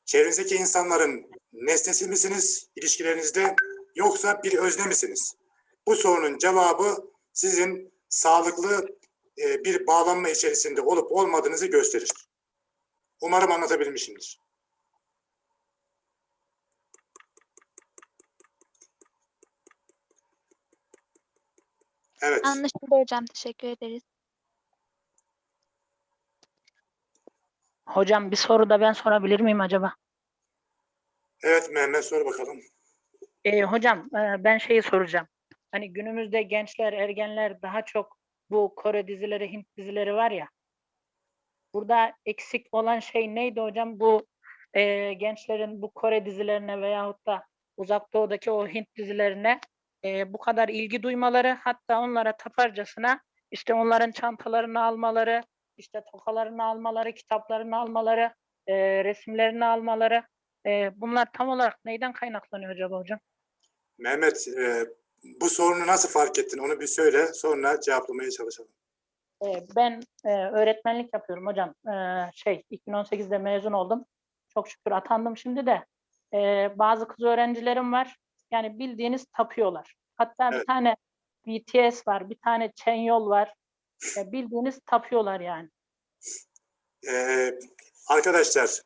çevrenizdeki insanların nesnesi misiniz ilişkilerinizde yoksa bir özne misiniz? Bu sorunun cevabı sizin sağlıklı e, bir bağlanma içerisinde olup olmadığınızı gösterir. Umarım anlatabilmişimdir. Evet. Anlaşıldı hocam. Teşekkür ederiz. Hocam bir soru da ben sorabilir miyim acaba? Evet Mehmet sor bakalım. Ee, hocam e, ben şeyi soracağım. Hani günümüzde gençler, ergenler daha çok bu Kore dizileri, Hint dizileri var ya. Burada eksik olan şey neydi hocam? Bu e, gençlerin bu Kore dizilerine veyahut da Uzak Doğu'daki o Hint dizilerine e, bu kadar ilgi duymaları, hatta onlara taparcasına işte onların çantalarını almaları, işte tokalarını almaları, kitaplarını almaları, e, resimlerini almaları. E, bunlar tam olarak neyden kaynaklanıyor acaba hocam? Mehmet e, bu sorunu nasıl fark ettin onu bir söyle sonra cevaplamaya çalışalım. E, ben e, öğretmenlik yapıyorum hocam. E, şey 2018'de mezun oldum. Çok şükür atandım şimdi de. E, bazı kız öğrencilerim var. Yani bildiğiniz tapıyorlar. Hatta bir Evet. tane BTS var, bir tane Chenyol var. E, bildiğiniz tapıyorlar yani. Ee, arkadaşlar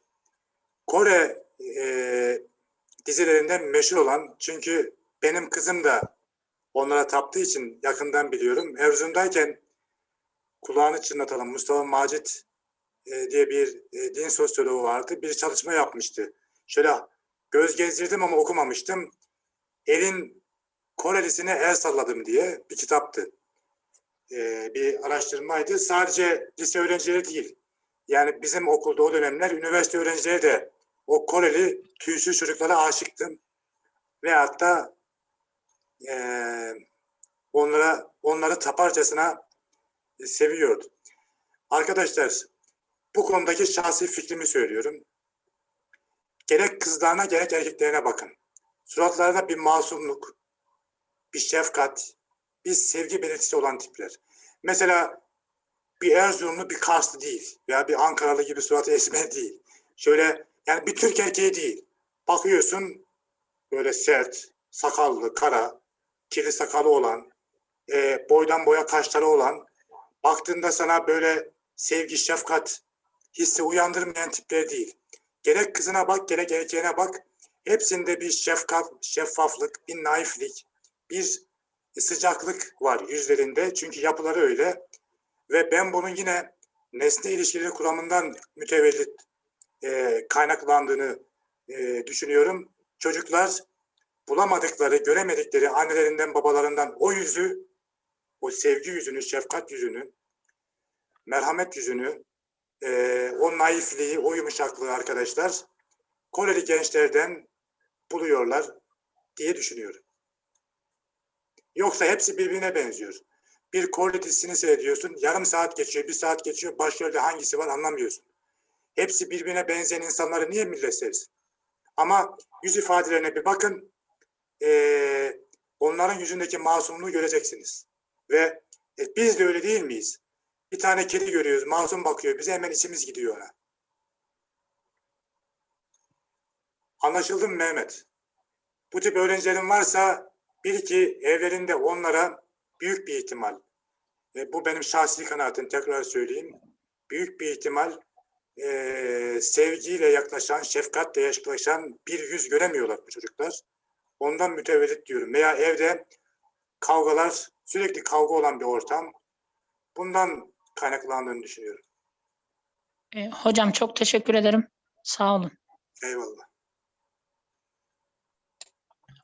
Kore e, dizilerinden meşhur olan çünkü benim kızım da onlara taptığı için yakından biliyorum. Erzurum'dayken kulağını çınlatalım Mustafa Macit e, diye bir e, din sosyoloğu vardı. Bir çalışma yapmıştı. Şöyle göz gezdirdim ama okumamıştım. Elin Korelisine el salladım diye bir kitaptı. E, bir araştırmaydı. Sadece lise öğrencileri değil. Yani bizim okulda o dönemler üniversite öğrencileri de o Koreli tüysüz çocuklara aşıktım. Ve hatta eee, onlara onları taparcasına seviyordu. Arkadaşlar bu konudaki şahsi fikrimi söylüyorum. Gerek kızlarına gerek erkeklerine bakın. Suratlarında bir masumluk, bir şefkat, bir sevgi belirtisi olan tipler. Mesela bir Erzurumlu bir Karslı değil veya bir Ankaralı gibi suratı esmer değil. Şöyle yani bir Türk erkeği değil. Bakıyorsun böyle sert, sakallı, kara, kirli sakalı olan, e, boydan boya kaşları olan, baktığında sana böyle sevgi, şefkat hissi uyandırmayan tipler değil. Gerek kızına bak, gerek erkeğine bak. Hepsinde bir şefkaf, şeffaflık, bir naiflik, bir sıcaklık var yüzlerinde. Çünkü yapıları öyle. Ve ben bunun yine nesne ilişkileri kuramından mütevellit e, kaynaklandığını e, düşünüyorum. Çocuklar bulamadıkları, göremedikleri annelerinden, babalarından o yüzü, o sevgi yüzünü, şefkat yüzünü, merhamet yüzünü, e, o naifliği, o yumuşaklığı arkadaşlar Koreli gençlerden buluyorlar diye düşünüyorum. Yoksa hepsi birbirine benziyor. Bir Koreli dizisini seyrediyorsun, yarım saat geçiyor, bir saat geçiyor, başrolde hangisi var anlamıyorsun. Hepsi birbirine benzeyen insanları niye millet sevsin? Ama yüz ifadelerine bir bakın, eee, onların yüzündeki masumluğu göreceksiniz. Ve e, biz de öyle değil miyiz? Bir tane kedi görüyoruz, masum bakıyor, bize hemen içimiz gidiyor ona. Anlaşıldı mı Mehmet? Bu tip öğrencilerin varsa bil ki evlerinde onlara büyük bir ihtimal, e, bu benim şahsi kanaatim tekrar söyleyeyim, büyük bir ihtimal e, sevgiyle yaklaşan, şefkatle yaklaşan bir yüz göremiyorlar bu çocuklar. Ondan mütevellit diyorum. Veya evde kavgalar, sürekli kavga olan bir ortam. Bundan kaynaklandığını düşünüyorum. E, hocam çok teşekkür ederim. Sağ olun. Eyvallah.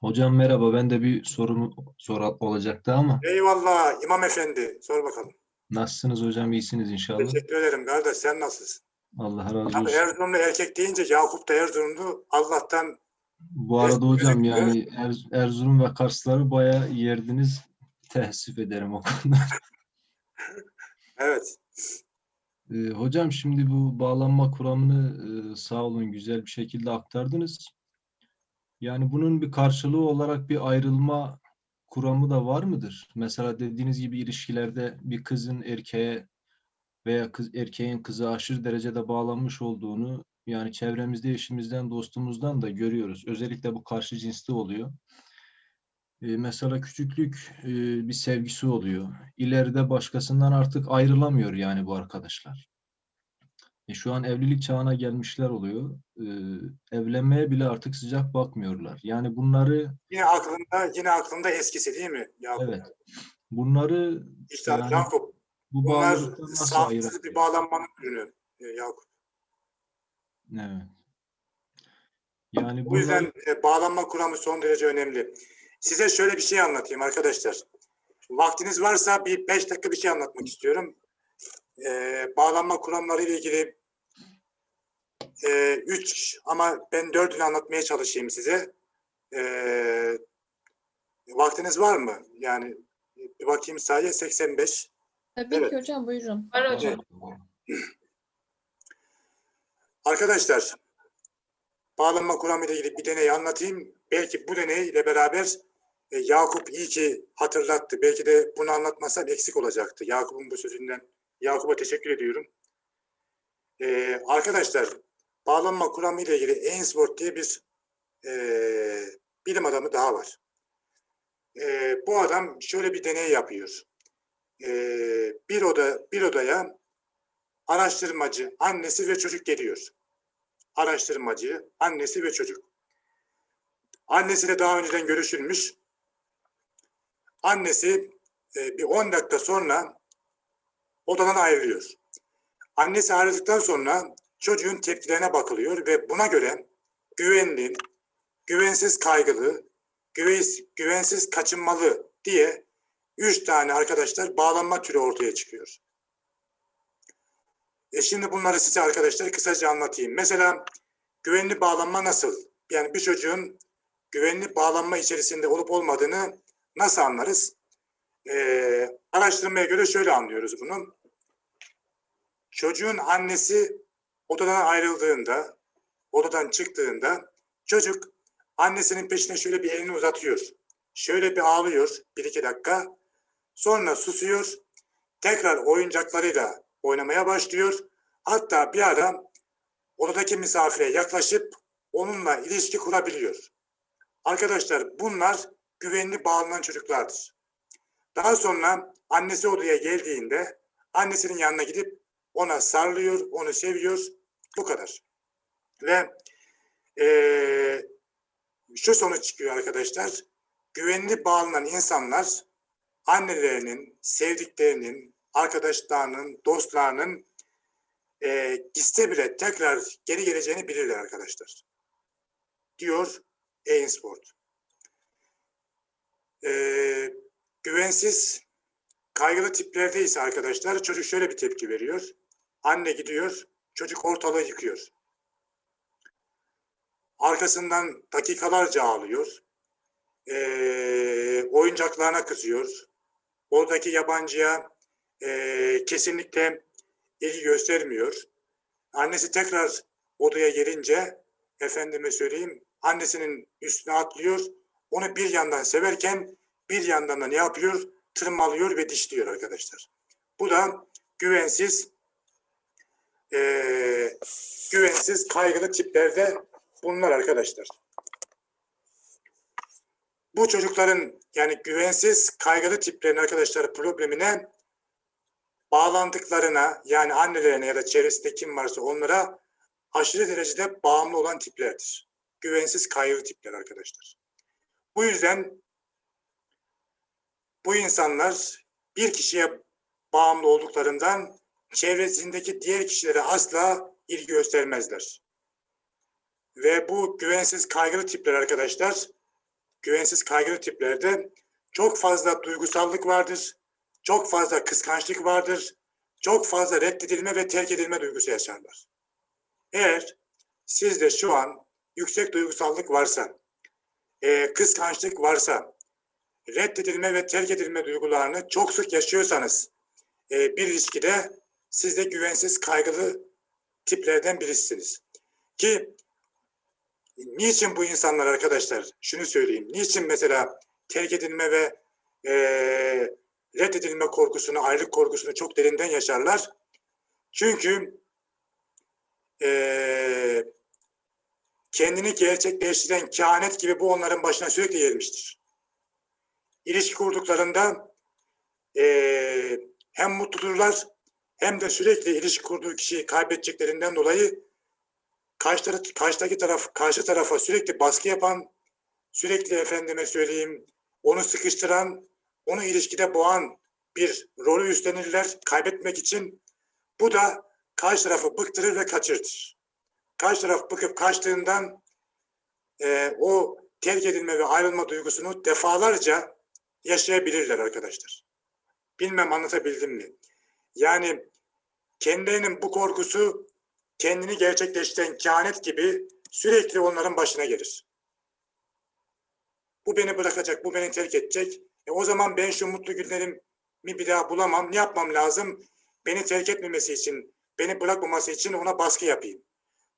Hocam merhaba. Ben de bir sorum sor olacaktı ama Eyvallah İmam Efendi. Sor bakalım. nasılsınız hocam? İyisiniz inşallah. Teşekkür ederim kardeş. Sen nasılsın? Allah razı olsun. Erzurumlu erkek deyince Yakup da Erzurumlu. Allah'tan Bu arada hocam yani Er- Erzurum ve Karsları bayağı yerdiniz. Teessüf ederim o konuda. evet. Ee, hocam şimdi bu bağlanma kuramını e, sağ olun güzel bir şekilde aktardınız. Yani bunun bir karşılığı olarak bir ayrılma kuramı da var mıdır? Mesela dediğiniz gibi ilişkilerde bir kızın erkeğe veya kız erkeğin kıza aşırı derecede bağlanmış olduğunu yani çevremizde eşimizden, dostumuzdan da görüyoruz. Özellikle bu karşı cinste oluyor. Ee, mesela küçüklük e, bir sevgisi oluyor. İleride başkasından artık ayrılamıyor yani bu arkadaşlar. E, şu an evlilik çağına gelmişler oluyor. Ee, evlenmeye bile artık sıcak bakmıyorlar. Yani bunları Yine aklında yine aklında eskisi değil mi Yakup? evet. Bunları İşte Yani Yakup. bu Bunlar sağlıksız bir bağlanmanın ürünü e, Yakup. Evet. Yani Bu yüzden e, bağlanma kuramı son derece önemli. Size şöyle bir şey anlatayım arkadaşlar. Vaktiniz varsa bir beş dakika bir şey anlatmak istiyorum. E, bağlanma kuramları ile ilgili e, üç ama ben dördünü anlatmaya çalışayım size. E, vaktiniz var mı? Yani bir bakayım sadece 85. Tabii Evet. ki hocam buyurun. Var hocam. Arkadaşlar, bağlanma kuramı ile ilgili bir deney anlatayım. Belki bu deney ile beraber e, Yakup iyi ki hatırlattı. Belki de bunu anlatmasam eksik olacaktı. Yakup'un bu sözünden. Yakup'a teşekkür ediyorum. E, arkadaşlar, bağlanma kuramı ile ilgili Ainsworth diye bir e, bilim adamı daha var. E, bu adam şöyle bir deney yapıyor. E, bir oda bir odaya araştırmacı, annesi ve çocuk geliyor. Araştırmacı, annesi ve çocuk. Annesiyle daha önceden görüşülmüş. Annesi e, bir 10 dakika sonra odadan ayrılıyor. Annesi ayrıldıktan sonra çocuğun tepkilerine bakılıyor ve buna göre güvenli, güvensiz kaygılı, güvensiz, güvensiz kaçınmalı diye üç tane arkadaşlar bağlanma türü ortaya çıkıyor. E şimdi bunları size arkadaşlar kısaca anlatayım. Mesela güvenli bağlanma nasıl? Yani bir çocuğun güvenli bağlanma içerisinde olup olmadığını nasıl anlarız? Ee, araştırmaya göre şöyle anlıyoruz bunu. Çocuğun annesi odadan ayrıldığında, odadan çıktığında çocuk annesinin peşine şöyle bir elini uzatıyor. Şöyle bir ağlıyor bir iki dakika. Sonra susuyor. Tekrar oyuncaklarıyla oynamaya başlıyor. Hatta bir ara odadaki misafire yaklaşıp onunla ilişki kurabiliyor. Arkadaşlar bunlar güvenli bağlanan çocuklardır. Daha sonra annesi odaya geldiğinde annesinin yanına gidip ona sarılıyor, onu seviyor. Bu kadar. Ve eee, şu sonuç çıkıyor arkadaşlar. Güvenli bağlanan insanlar annelerinin, sevdiklerinin, arkadaşlarının, dostlarının e, gitse bile tekrar geri geleceğini bilirler arkadaşlar. Diyor Ainsworth. E, güvensiz, kaygılı tiplerde ise arkadaşlar çocuk şöyle bir tepki veriyor. Anne gidiyor, çocuk ortalığı yıkıyor. Arkasından dakikalarca ağlıyor. E, oyuncaklarına kızıyor. Oradaki yabancıya e, kesinlikle ilgi göstermiyor. Annesi tekrar odaya gelince efendime söyleyeyim annesinin üstüne atlıyor. Onu bir yandan severken bir yandan da ne yapıyor? Tırmalıyor ve dişliyor arkadaşlar. Bu da güvensiz eee, güvensiz kaygılı tiplerde bunlar arkadaşlar. Bu çocukların yani güvensiz kaygılı tiplerin arkadaşlar problemine bağlandıklarına yani annelerine ya da çevresinde kim varsa onlara aşırı derecede bağımlı olan tiplerdir. Güvensiz kaygılı tipler arkadaşlar. Bu yüzden bu insanlar bir kişiye bağımlı olduklarından çevresindeki diğer kişilere asla ilgi göstermezler. Ve bu güvensiz kaygılı tipler arkadaşlar, güvensiz kaygılı tiplerde çok fazla duygusallık vardır, çok fazla kıskançlık vardır, çok fazla reddedilme ve terk edilme duygusu yaşarlar. Eğer sizde şu an yüksek duygusallık varsa, e, kıskançlık varsa, reddedilme ve terk edilme duygularını çok sık yaşıyorsanız e, bir ilişkide siz de güvensiz kaygılı tiplerden birisiniz. Ki niçin bu insanlar arkadaşlar şunu söyleyeyim. Niçin mesela terk edilme ve e, reddedilme korkusunu, ayrılık korkusunu çok derinden yaşarlar. Çünkü e, kendini gerçekleştiren kehanet gibi bu onların başına sürekli gelmiştir. İlişki kurduklarında e, hem mutludurlar hem de sürekli ilişki kurduğu kişiyi kaybedeceklerinden dolayı karşı, karşıdaki taraf, karşı tarafa sürekli baskı yapan, sürekli efendime söyleyeyim onu sıkıştıran, onu ilişkide boğan bir rolü üstlenirler kaybetmek için. Bu da karşı tarafı bıktırır ve kaçırtır. Karşı taraf bıkıp kaçtığından e, o terk edilme ve ayrılma duygusunu defalarca yaşayabilirler arkadaşlar. Bilmem anlatabildim mi? Yani kendilerinin bu korkusu kendini gerçekleştiren kehanet gibi sürekli onların başına gelir. Bu beni bırakacak, bu beni terk edecek. E o zaman ben şu mutlu günlerimi bir daha bulamam. Ne yapmam lazım? Beni terk etmemesi için, beni bırakmaması için ona baskı yapayım.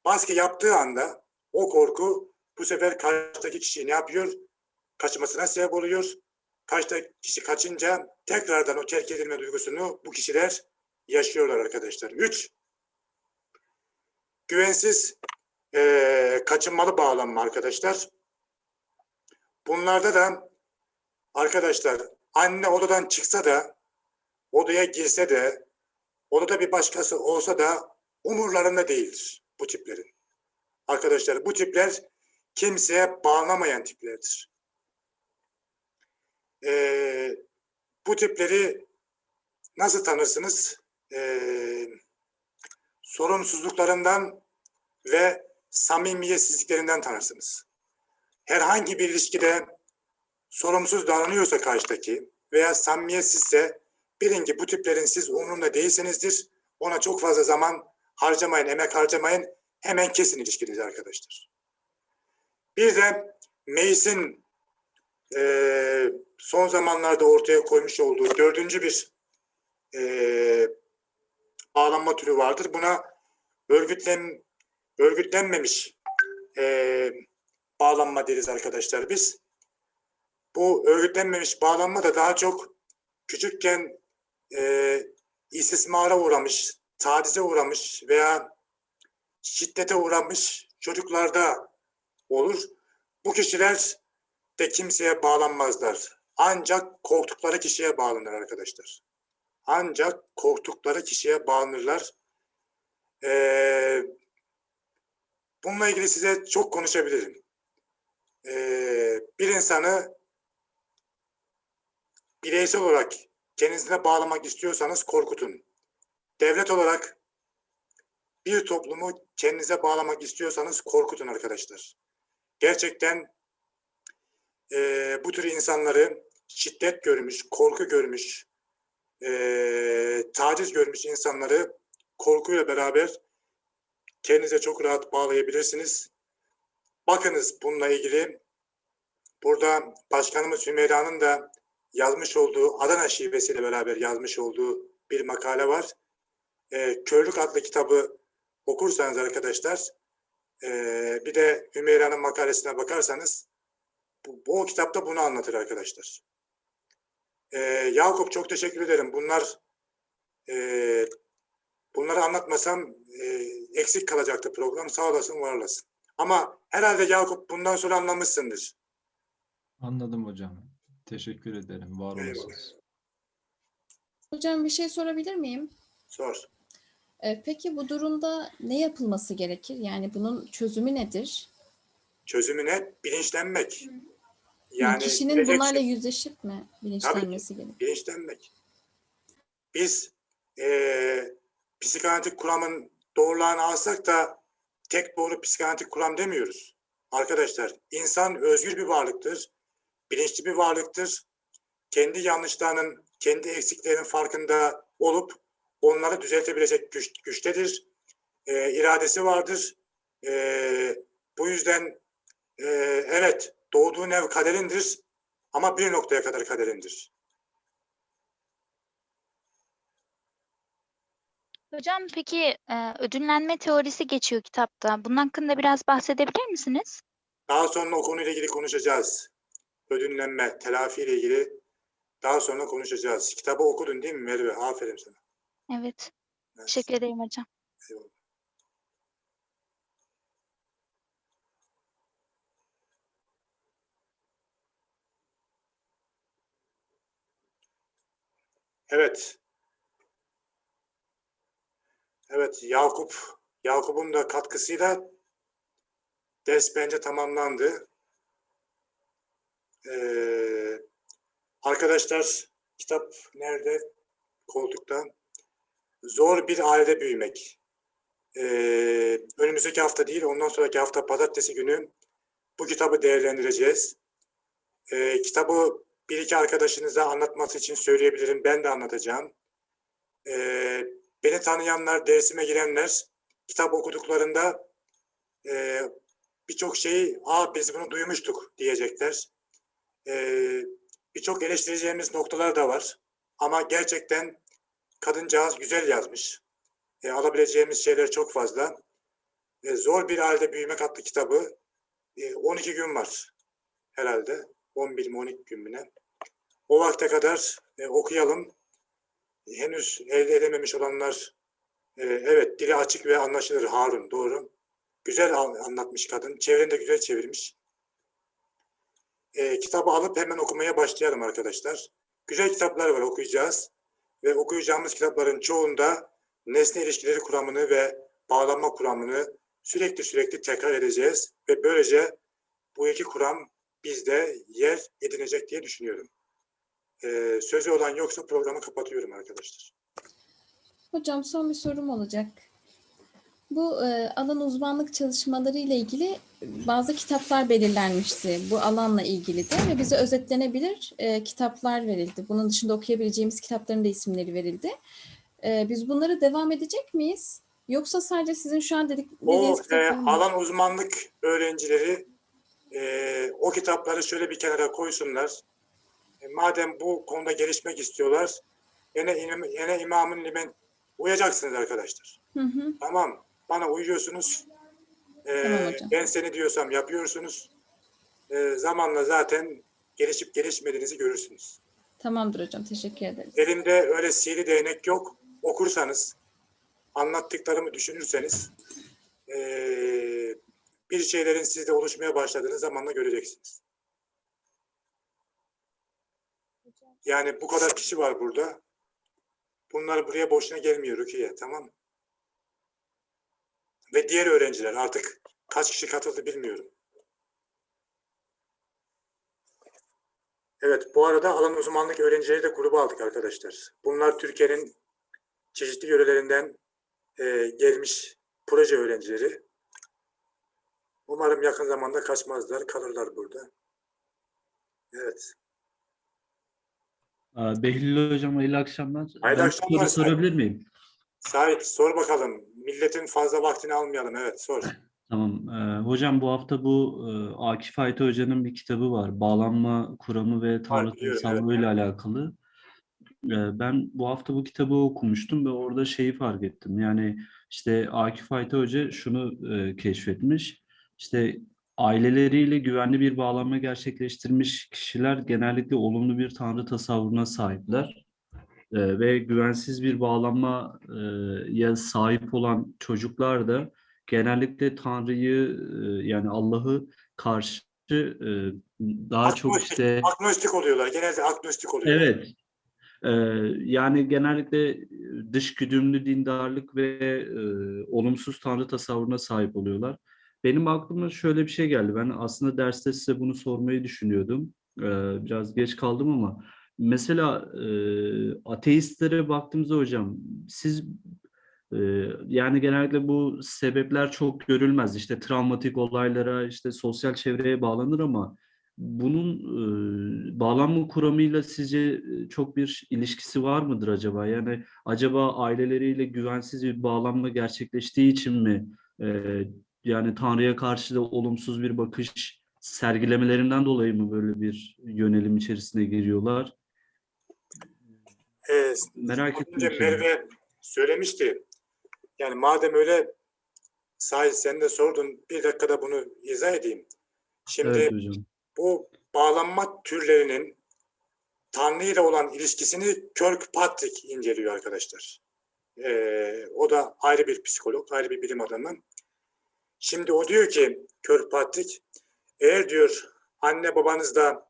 Baskı yaptığı anda o korku bu sefer karşıdaki kişiyi ne yapıyor? Kaçmasına sebep oluyor. Karşıdaki kişi kaçınca tekrardan o terk edilme duygusunu bu kişiler yaşıyorlar arkadaşlar. Üç, güvensiz eee, kaçınmalı bağlanma arkadaşlar. Bunlarda da arkadaşlar anne odadan çıksa da odaya girse de odada bir başkası olsa da umurlarında değildir bu tiplerin. Arkadaşlar bu tipler kimseye bağlanamayan tiplerdir. Ee, bu tipleri nasıl tanırsınız? Ee, sorumsuzluklarından ve samimiyetsizliklerinden tanırsınız. Herhangi bir ilişkide sorumsuz davranıyorsa karşıdaki veya samimiyetsizse bilin ki bu tiplerin siz umurunda değilsinizdir. Ona çok fazla zaman harcamayın, emek harcamayın. Hemen kesin ilişkinizi arkadaşlar. Bir de Meis'in eee, son zamanlarda ortaya koymuş olduğu dördüncü bir eee bağlanma türü vardır. Buna örgütlen örgütlenmemiş eee, bağlanma deriz arkadaşlar biz. Bu örgütlenmemiş bağlanma da daha çok küçükken eee istismara uğramış, tacize uğramış veya şiddete uğramış çocuklarda olur. Bu kişiler de kimseye bağlanmazlar. Ancak korktukları kişiye bağlanır arkadaşlar. Ancak korktukları kişiye bağlanırlar. Ee, bununla ilgili size çok konuşabilirim. Ee, bir insanı bireysel olarak kendinize bağlamak istiyorsanız korkutun. Devlet olarak bir toplumu kendinize bağlamak istiyorsanız korkutun arkadaşlar. Gerçekten eee, bu tür insanları şiddet görmüş, korku görmüş, eee, taciz görmüş insanları korkuyla beraber kendinize çok rahat bağlayabilirsiniz. Bakınız bununla ilgili burada Başkanımız Hümeyra'nın da yazmış olduğu Adana şivesiyle beraber yazmış olduğu bir makale var. Eee Körlük adlı kitabı okursanız arkadaşlar eee, bir de Hümeyra'nın makalesine bakarsanız bu, bu kitapta bunu anlatır arkadaşlar. Eee, Yakup çok teşekkür ederim. Bunlar eee, bunları anlatmasam eee, eksik kalacaktı program. Sağ olasın, var olasın. Ama herhalde Yakup bundan sonra anlamışsındır. Anladım hocam. Teşekkür ederim. Var Eyvallah. olasınız. Hocam bir şey sorabilir miyim? Sor. Ee, peki bu durumda ne yapılması gerekir? Yani bunun çözümü nedir? Çözümü ne? Bilinçlenmek. Yani Yani kişinin bileceksin. bunlarla yüzleşip mi bilinçlenmesi gerekir? bilinçlenmek. Biz eee psikanalitik kuramın doğrularını alsak da tek doğru psikanalitik kuram demiyoruz. Arkadaşlar insan özgür bir varlıktır. Bilinçli bir varlıktır. Kendi yanlışlarının, kendi eksiklerinin farkında olup onları düzeltebilecek güç, güçtedir. Eee, iradesi vardır. Eee, bu yüzden eee, evet doğduğun ev kaderindir ama bir noktaya kadar kaderindir. Hocam peki e, ödüllenme teorisi geçiyor kitapta. Bunun hakkında biraz bahsedebilir misiniz? Daha sonra o konuyla ilgili konuşacağız. Ödünlenme, telafi ile ilgili daha sonra konuşacağız. Kitabı okudun değil mi Merve? Aferin sana. Evet. Evet, Teşekkür ederim hocam. eyvallah. Evet. Evet, Yakup. Yakup'un da katkısıyla ders bence tamamlandı. Ee, arkadaşlar kitap nerede? Koltukta. Zor bir ailede büyümek. Ee, önümüzdeki hafta değil, ondan sonraki hafta pazartesi günü bu kitabı değerlendireceğiz. Ee, kitabı bir iki arkadaşınıza anlatması için söyleyebilirim. Ben de anlatacağım. Ee, beni tanıyanlar, dersime girenler kitap okuduklarında e, birçok şeyi aa biz bunu duymuştuk diyecekler. Ee, birçok eleştireceğimiz noktalar da var. Ama gerçekten kadıncağız güzel yazmış. E, alabileceğimiz şeyler çok fazla. E, Zor Bir Halde Büyümek adlı kitabı e, 12 gün var herhalde. 11 mi 12 gün mü ne? O vakte kadar e, okuyalım. Henüz elde edememiş olanlar e, evet dili açık ve anlaşılır Harun doğru. Güzel an- anlatmış kadın. Çevreni de güzel çevirmiş. E, kitabı alıp hemen okumaya başlayalım arkadaşlar. Güzel kitaplar var okuyacağız. Ve okuyacağımız kitapların çoğunda nesne ilişkileri kuramını ve bağlanma kuramını sürekli sürekli tekrar edeceğiz. Ve böylece bu iki kuram bizde yer edinecek diye düşünüyorum. Ee, sözü olan yoksa programı kapatıyorum arkadaşlar. Hocam son bir sorum olacak. Bu e, alan uzmanlık çalışmaları ile ilgili bazı kitaplar belirlenmişti. Bu alanla ilgili de ve bize özetlenebilir e, kitaplar verildi. Bunun dışında okuyabileceğimiz kitapların da isimleri verildi. E, biz bunları devam edecek miyiz? Yoksa sadece sizin şu an dedik, O dediğiniz e, kitaplar mı? alan uzmanlık öğrencileri e, o kitapları şöyle bir kenara koysunlar. E, madem bu konuda gelişmek istiyorlar, yine, yine imamın limen uyacaksınız arkadaşlar. Hı hı. Tamam, bana uyuyorsunuz. E, Tamam hocam. ben seni diyorsam yapıyorsunuz. E, zamanla zaten gelişip gelişmediğinizi görürsünüz. Tamamdır hocam. Teşekkür ederiz. Elimde öyle sihirli değnek yok. Okursanız, anlattıklarımı düşünürseniz eee, bir şeylerin sizde oluşmaya başladığını zamanla göreceksiniz. Yani bu kadar kişi var burada. Bunlar buraya boşuna gelmiyor Rukiye, tamam mı? Ve diğer öğrenciler artık kaç kişi katıldı bilmiyorum. Evet, bu arada alan uzmanlık öğrencileri de gruba aldık arkadaşlar. Bunlar Türkiye'nin çeşitli yörelerinden e, gelmiş proje öğrencileri. Umarım yakın zamanda kaçmazlar, kalırlar burada. Evet. Behlül Hocam hayırlı akşamlar. Hayırlı Ben akşamlar, soru sorabilir miyim? Sait, sor bakalım. Milletin fazla vaktini almayalım. Evet, sor. Tamam. Ee, hocam bu hafta bu e, Akif Ayta Hoca'nın bir kitabı var. Bağlanma kuramı ve Tanrı tasavvuru ile alakalı. Ee, ben bu hafta bu kitabı okumuştum ve orada şeyi fark ettim. Yani işte Akif Ayta Hoca şunu e, keşfetmiş. İşte aileleriyle güvenli bir bağlanma gerçekleştirmiş kişiler genellikle olumlu bir Tanrı tasavvuruna sahipler. Ee, ve güvensiz bir bağlanmaya sahip olan çocuklar da genellikle Tanrı'yı e, yani Allah'ı karşı e, daha çok Agnostik- işte Agnostik oluyorlar. Genelde agnostik oluyorlar. evet e, yani genellikle dış güdümlü dindarlık ve e, olumsuz Tanrı tasavvuruna sahip oluyorlar. Benim aklıma şöyle bir şey geldi. Ben aslında derste size bunu sormayı düşünüyordum. E, biraz geç kaldım ama mesela e, ateistlere baktığımızda hocam siz e, yani genellikle bu sebepler çok görülmez. İşte travmatik olaylara, işte sosyal çevreye bağlanır ama bunun e, bağlanma kuramıyla sizce e, çok bir ilişkisi var mıdır acaba? Yani acaba aileleriyle güvensiz bir bağlanma gerçekleştiği için mi e, yani Tanrı'ya karşı da olumsuz bir bakış sergilemelerinden dolayı mı böyle bir yönelim içerisine giriyorlar? Ee, Merak önce. Merve söylemişti. Yani madem öyle Sahil sen de sordun. Bir dakikada bunu izah edeyim. Şimdi Evet hocam. bu bağlanma türlerinin Tanrı ile olan ilişkisini Kirkpatrick inceliyor arkadaşlar. Ee, o da ayrı bir psikolog, ayrı bir bilim adamı. Şimdi o diyor ki Kirkpatrick, eğer diyor anne babanızda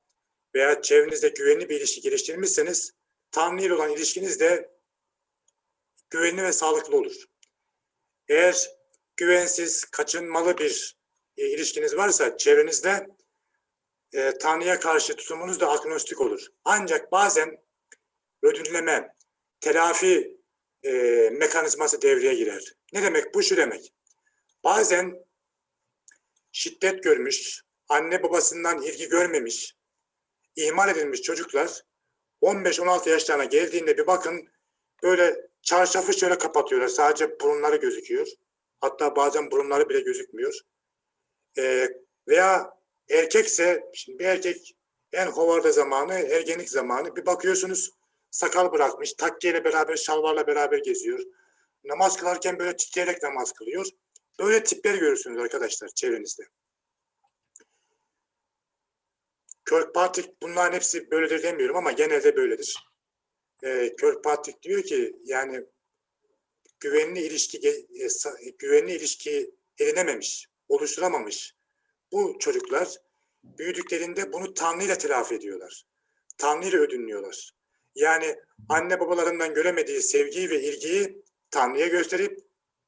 veya çevrenizde güvenli bir ilişki geliştirmişseniz Tanrı ile olan ilişkiniz de güvenli ve sağlıklı olur. Eğer güvensiz, kaçınmalı bir e, ilişkiniz varsa çevrenizde e, Tanrı'ya karşı tutumunuz da agnostik olur. Ancak bazen ödülleme, telafi e, mekanizması devreye girer. Ne demek? Bu şu demek. Bazen şiddet görmüş, anne babasından ilgi görmemiş, ihmal edilmiş çocuklar 15-16 yaşlarına geldiğinde bir bakın böyle çarşafı şöyle kapatıyorlar. Sadece burunları gözüküyor. Hatta bazen burunları bile gözükmüyor. Ee, veya erkekse, şimdi bir erkek en hovarda zamanı, ergenlik zamanı bir bakıyorsunuz sakal bırakmış, takkiyle beraber, şalvarla beraber geziyor. Namaz kılarken böyle titreyerek namaz kılıyor. Böyle tipler görürsünüz arkadaşlar çevrenizde. Kirkpatrick bunların hepsi böyledir demiyorum ama genelde böyledir. Ee, Kirkpatrick diyor ki yani güvenli ilişki e, güvenli ilişki edinememiş, oluşturamamış bu çocuklar büyüdüklerinde bunu Tanrı ile telafi ediyorlar. Tanrı ile ödünlüyorlar. Yani anne babalarından göremediği sevgiyi ve ilgiyi Tanrı'ya gösterip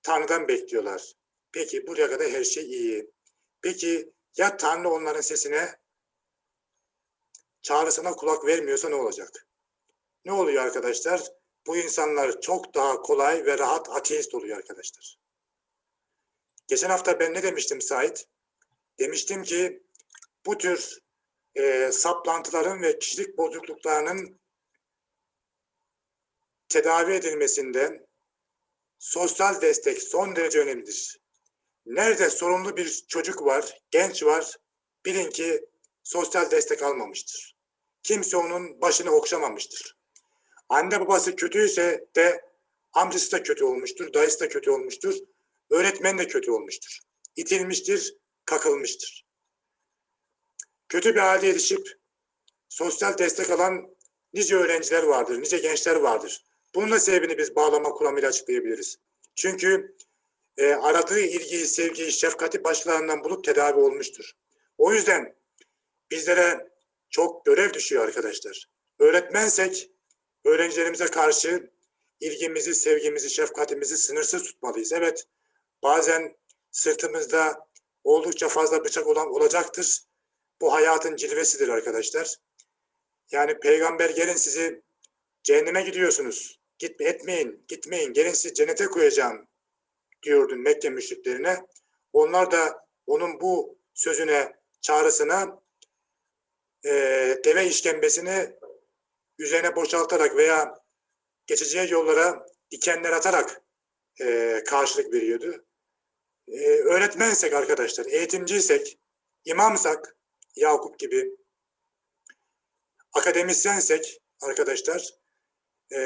Tanrı'dan bekliyorlar. Peki buraya kadar her şey iyi. Peki ya Tanrı onların sesine çağrısına kulak vermiyorsa ne olacak? Ne oluyor arkadaşlar? Bu insanlar çok daha kolay ve rahat ateist oluyor arkadaşlar. Geçen hafta ben ne demiştim Sait? Demiştim ki bu tür e, saplantıların ve kişilik bozukluklarının tedavi edilmesinde sosyal destek son derece önemlidir. Nerede sorumlu bir çocuk var, genç var, bilin ki sosyal destek almamıştır. Kimse onun başını okşamamıştır. Anne babası kötüyse de amcası da kötü olmuştur, dayısı da kötü olmuştur, öğretmen de kötü olmuştur. İtilmiştir, kakılmıştır. Kötü bir halde yetişip sosyal destek alan nice öğrenciler vardır, nice gençler vardır. Bunun da sebebini biz bağlama kuramıyla açıklayabiliriz. Çünkü e, aradığı ilgiyi, sevgiyi, şefkati başkalarından bulup tedavi olmuştur. O yüzden bizlere çok görev düşüyor arkadaşlar. Öğretmensek öğrencilerimize karşı ilgimizi, sevgimizi, şefkatimizi sınırsız tutmalıyız. Evet, bazen sırtımızda oldukça fazla bıçak olan olacaktır. Bu hayatın cilvesidir arkadaşlar. Yani peygamber gelin sizi cehenneme gidiyorsunuz. Git, etmeyin, gitmeyin. Gelin sizi cennete koyacağım diyordu Mekke müşriklerine. Onlar da onun bu sözüne, çağrısına e, deve işkembesini üzerine boşaltarak veya geçeceği yollara dikenler atarak e, karşılık veriyordu. E, öğretmensek arkadaşlar, eğitimciysek, imamsak, Yakup gibi, akademisyensek arkadaşlar, e,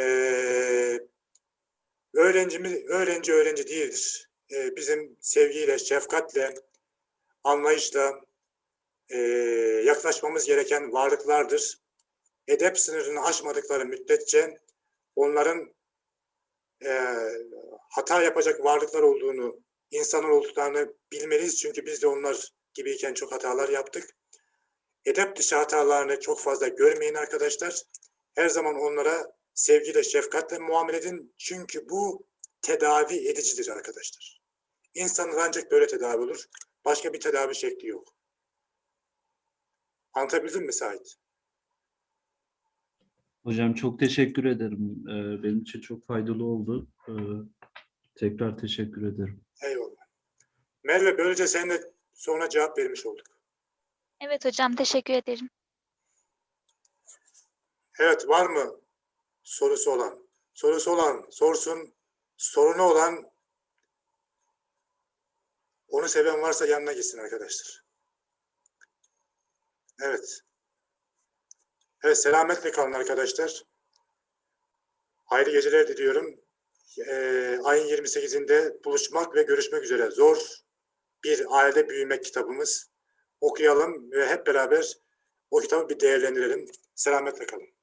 öğrencimiz, öğrenci öğrenci değildir. E, bizim sevgiyle, şefkatle, anlayışla e, yaklaşmamız gereken varlıklardır. Edep sınırını aşmadıkları müddetçe onların e, hata yapacak varlıklar olduğunu, insanlar olduklarını bilmeliyiz. Çünkü biz de onlar gibiyken çok hatalar yaptık. Edep dışı hatalarını çok fazla görmeyin arkadaşlar. Her zaman onlara sevgiyle, şefkatle muamele edin. Çünkü bu tedavi edicidir arkadaşlar. İnsanlar ancak böyle tedavi olur. Başka bir tedavi şekli yok. Anlatabildim mi Sait? Hocam çok teşekkür ederim. Ee, benim için çok faydalı oldu. Ee, tekrar teşekkür ederim. Eyvallah. Merve böylece sen de sonra cevap vermiş olduk. Evet hocam teşekkür ederim. Evet var mı sorusu olan? Sorusu olan sorsun. Sorunu olan onu seven varsa yanına gitsin arkadaşlar. Evet. Evet selametle kalın arkadaşlar. Hayırlı geceler diliyorum. Ee, ayın 28'inde buluşmak ve görüşmek üzere. Zor bir ailede büyümek kitabımız. Okuyalım ve hep beraber o kitabı bir değerlendirelim. Selametle kalın.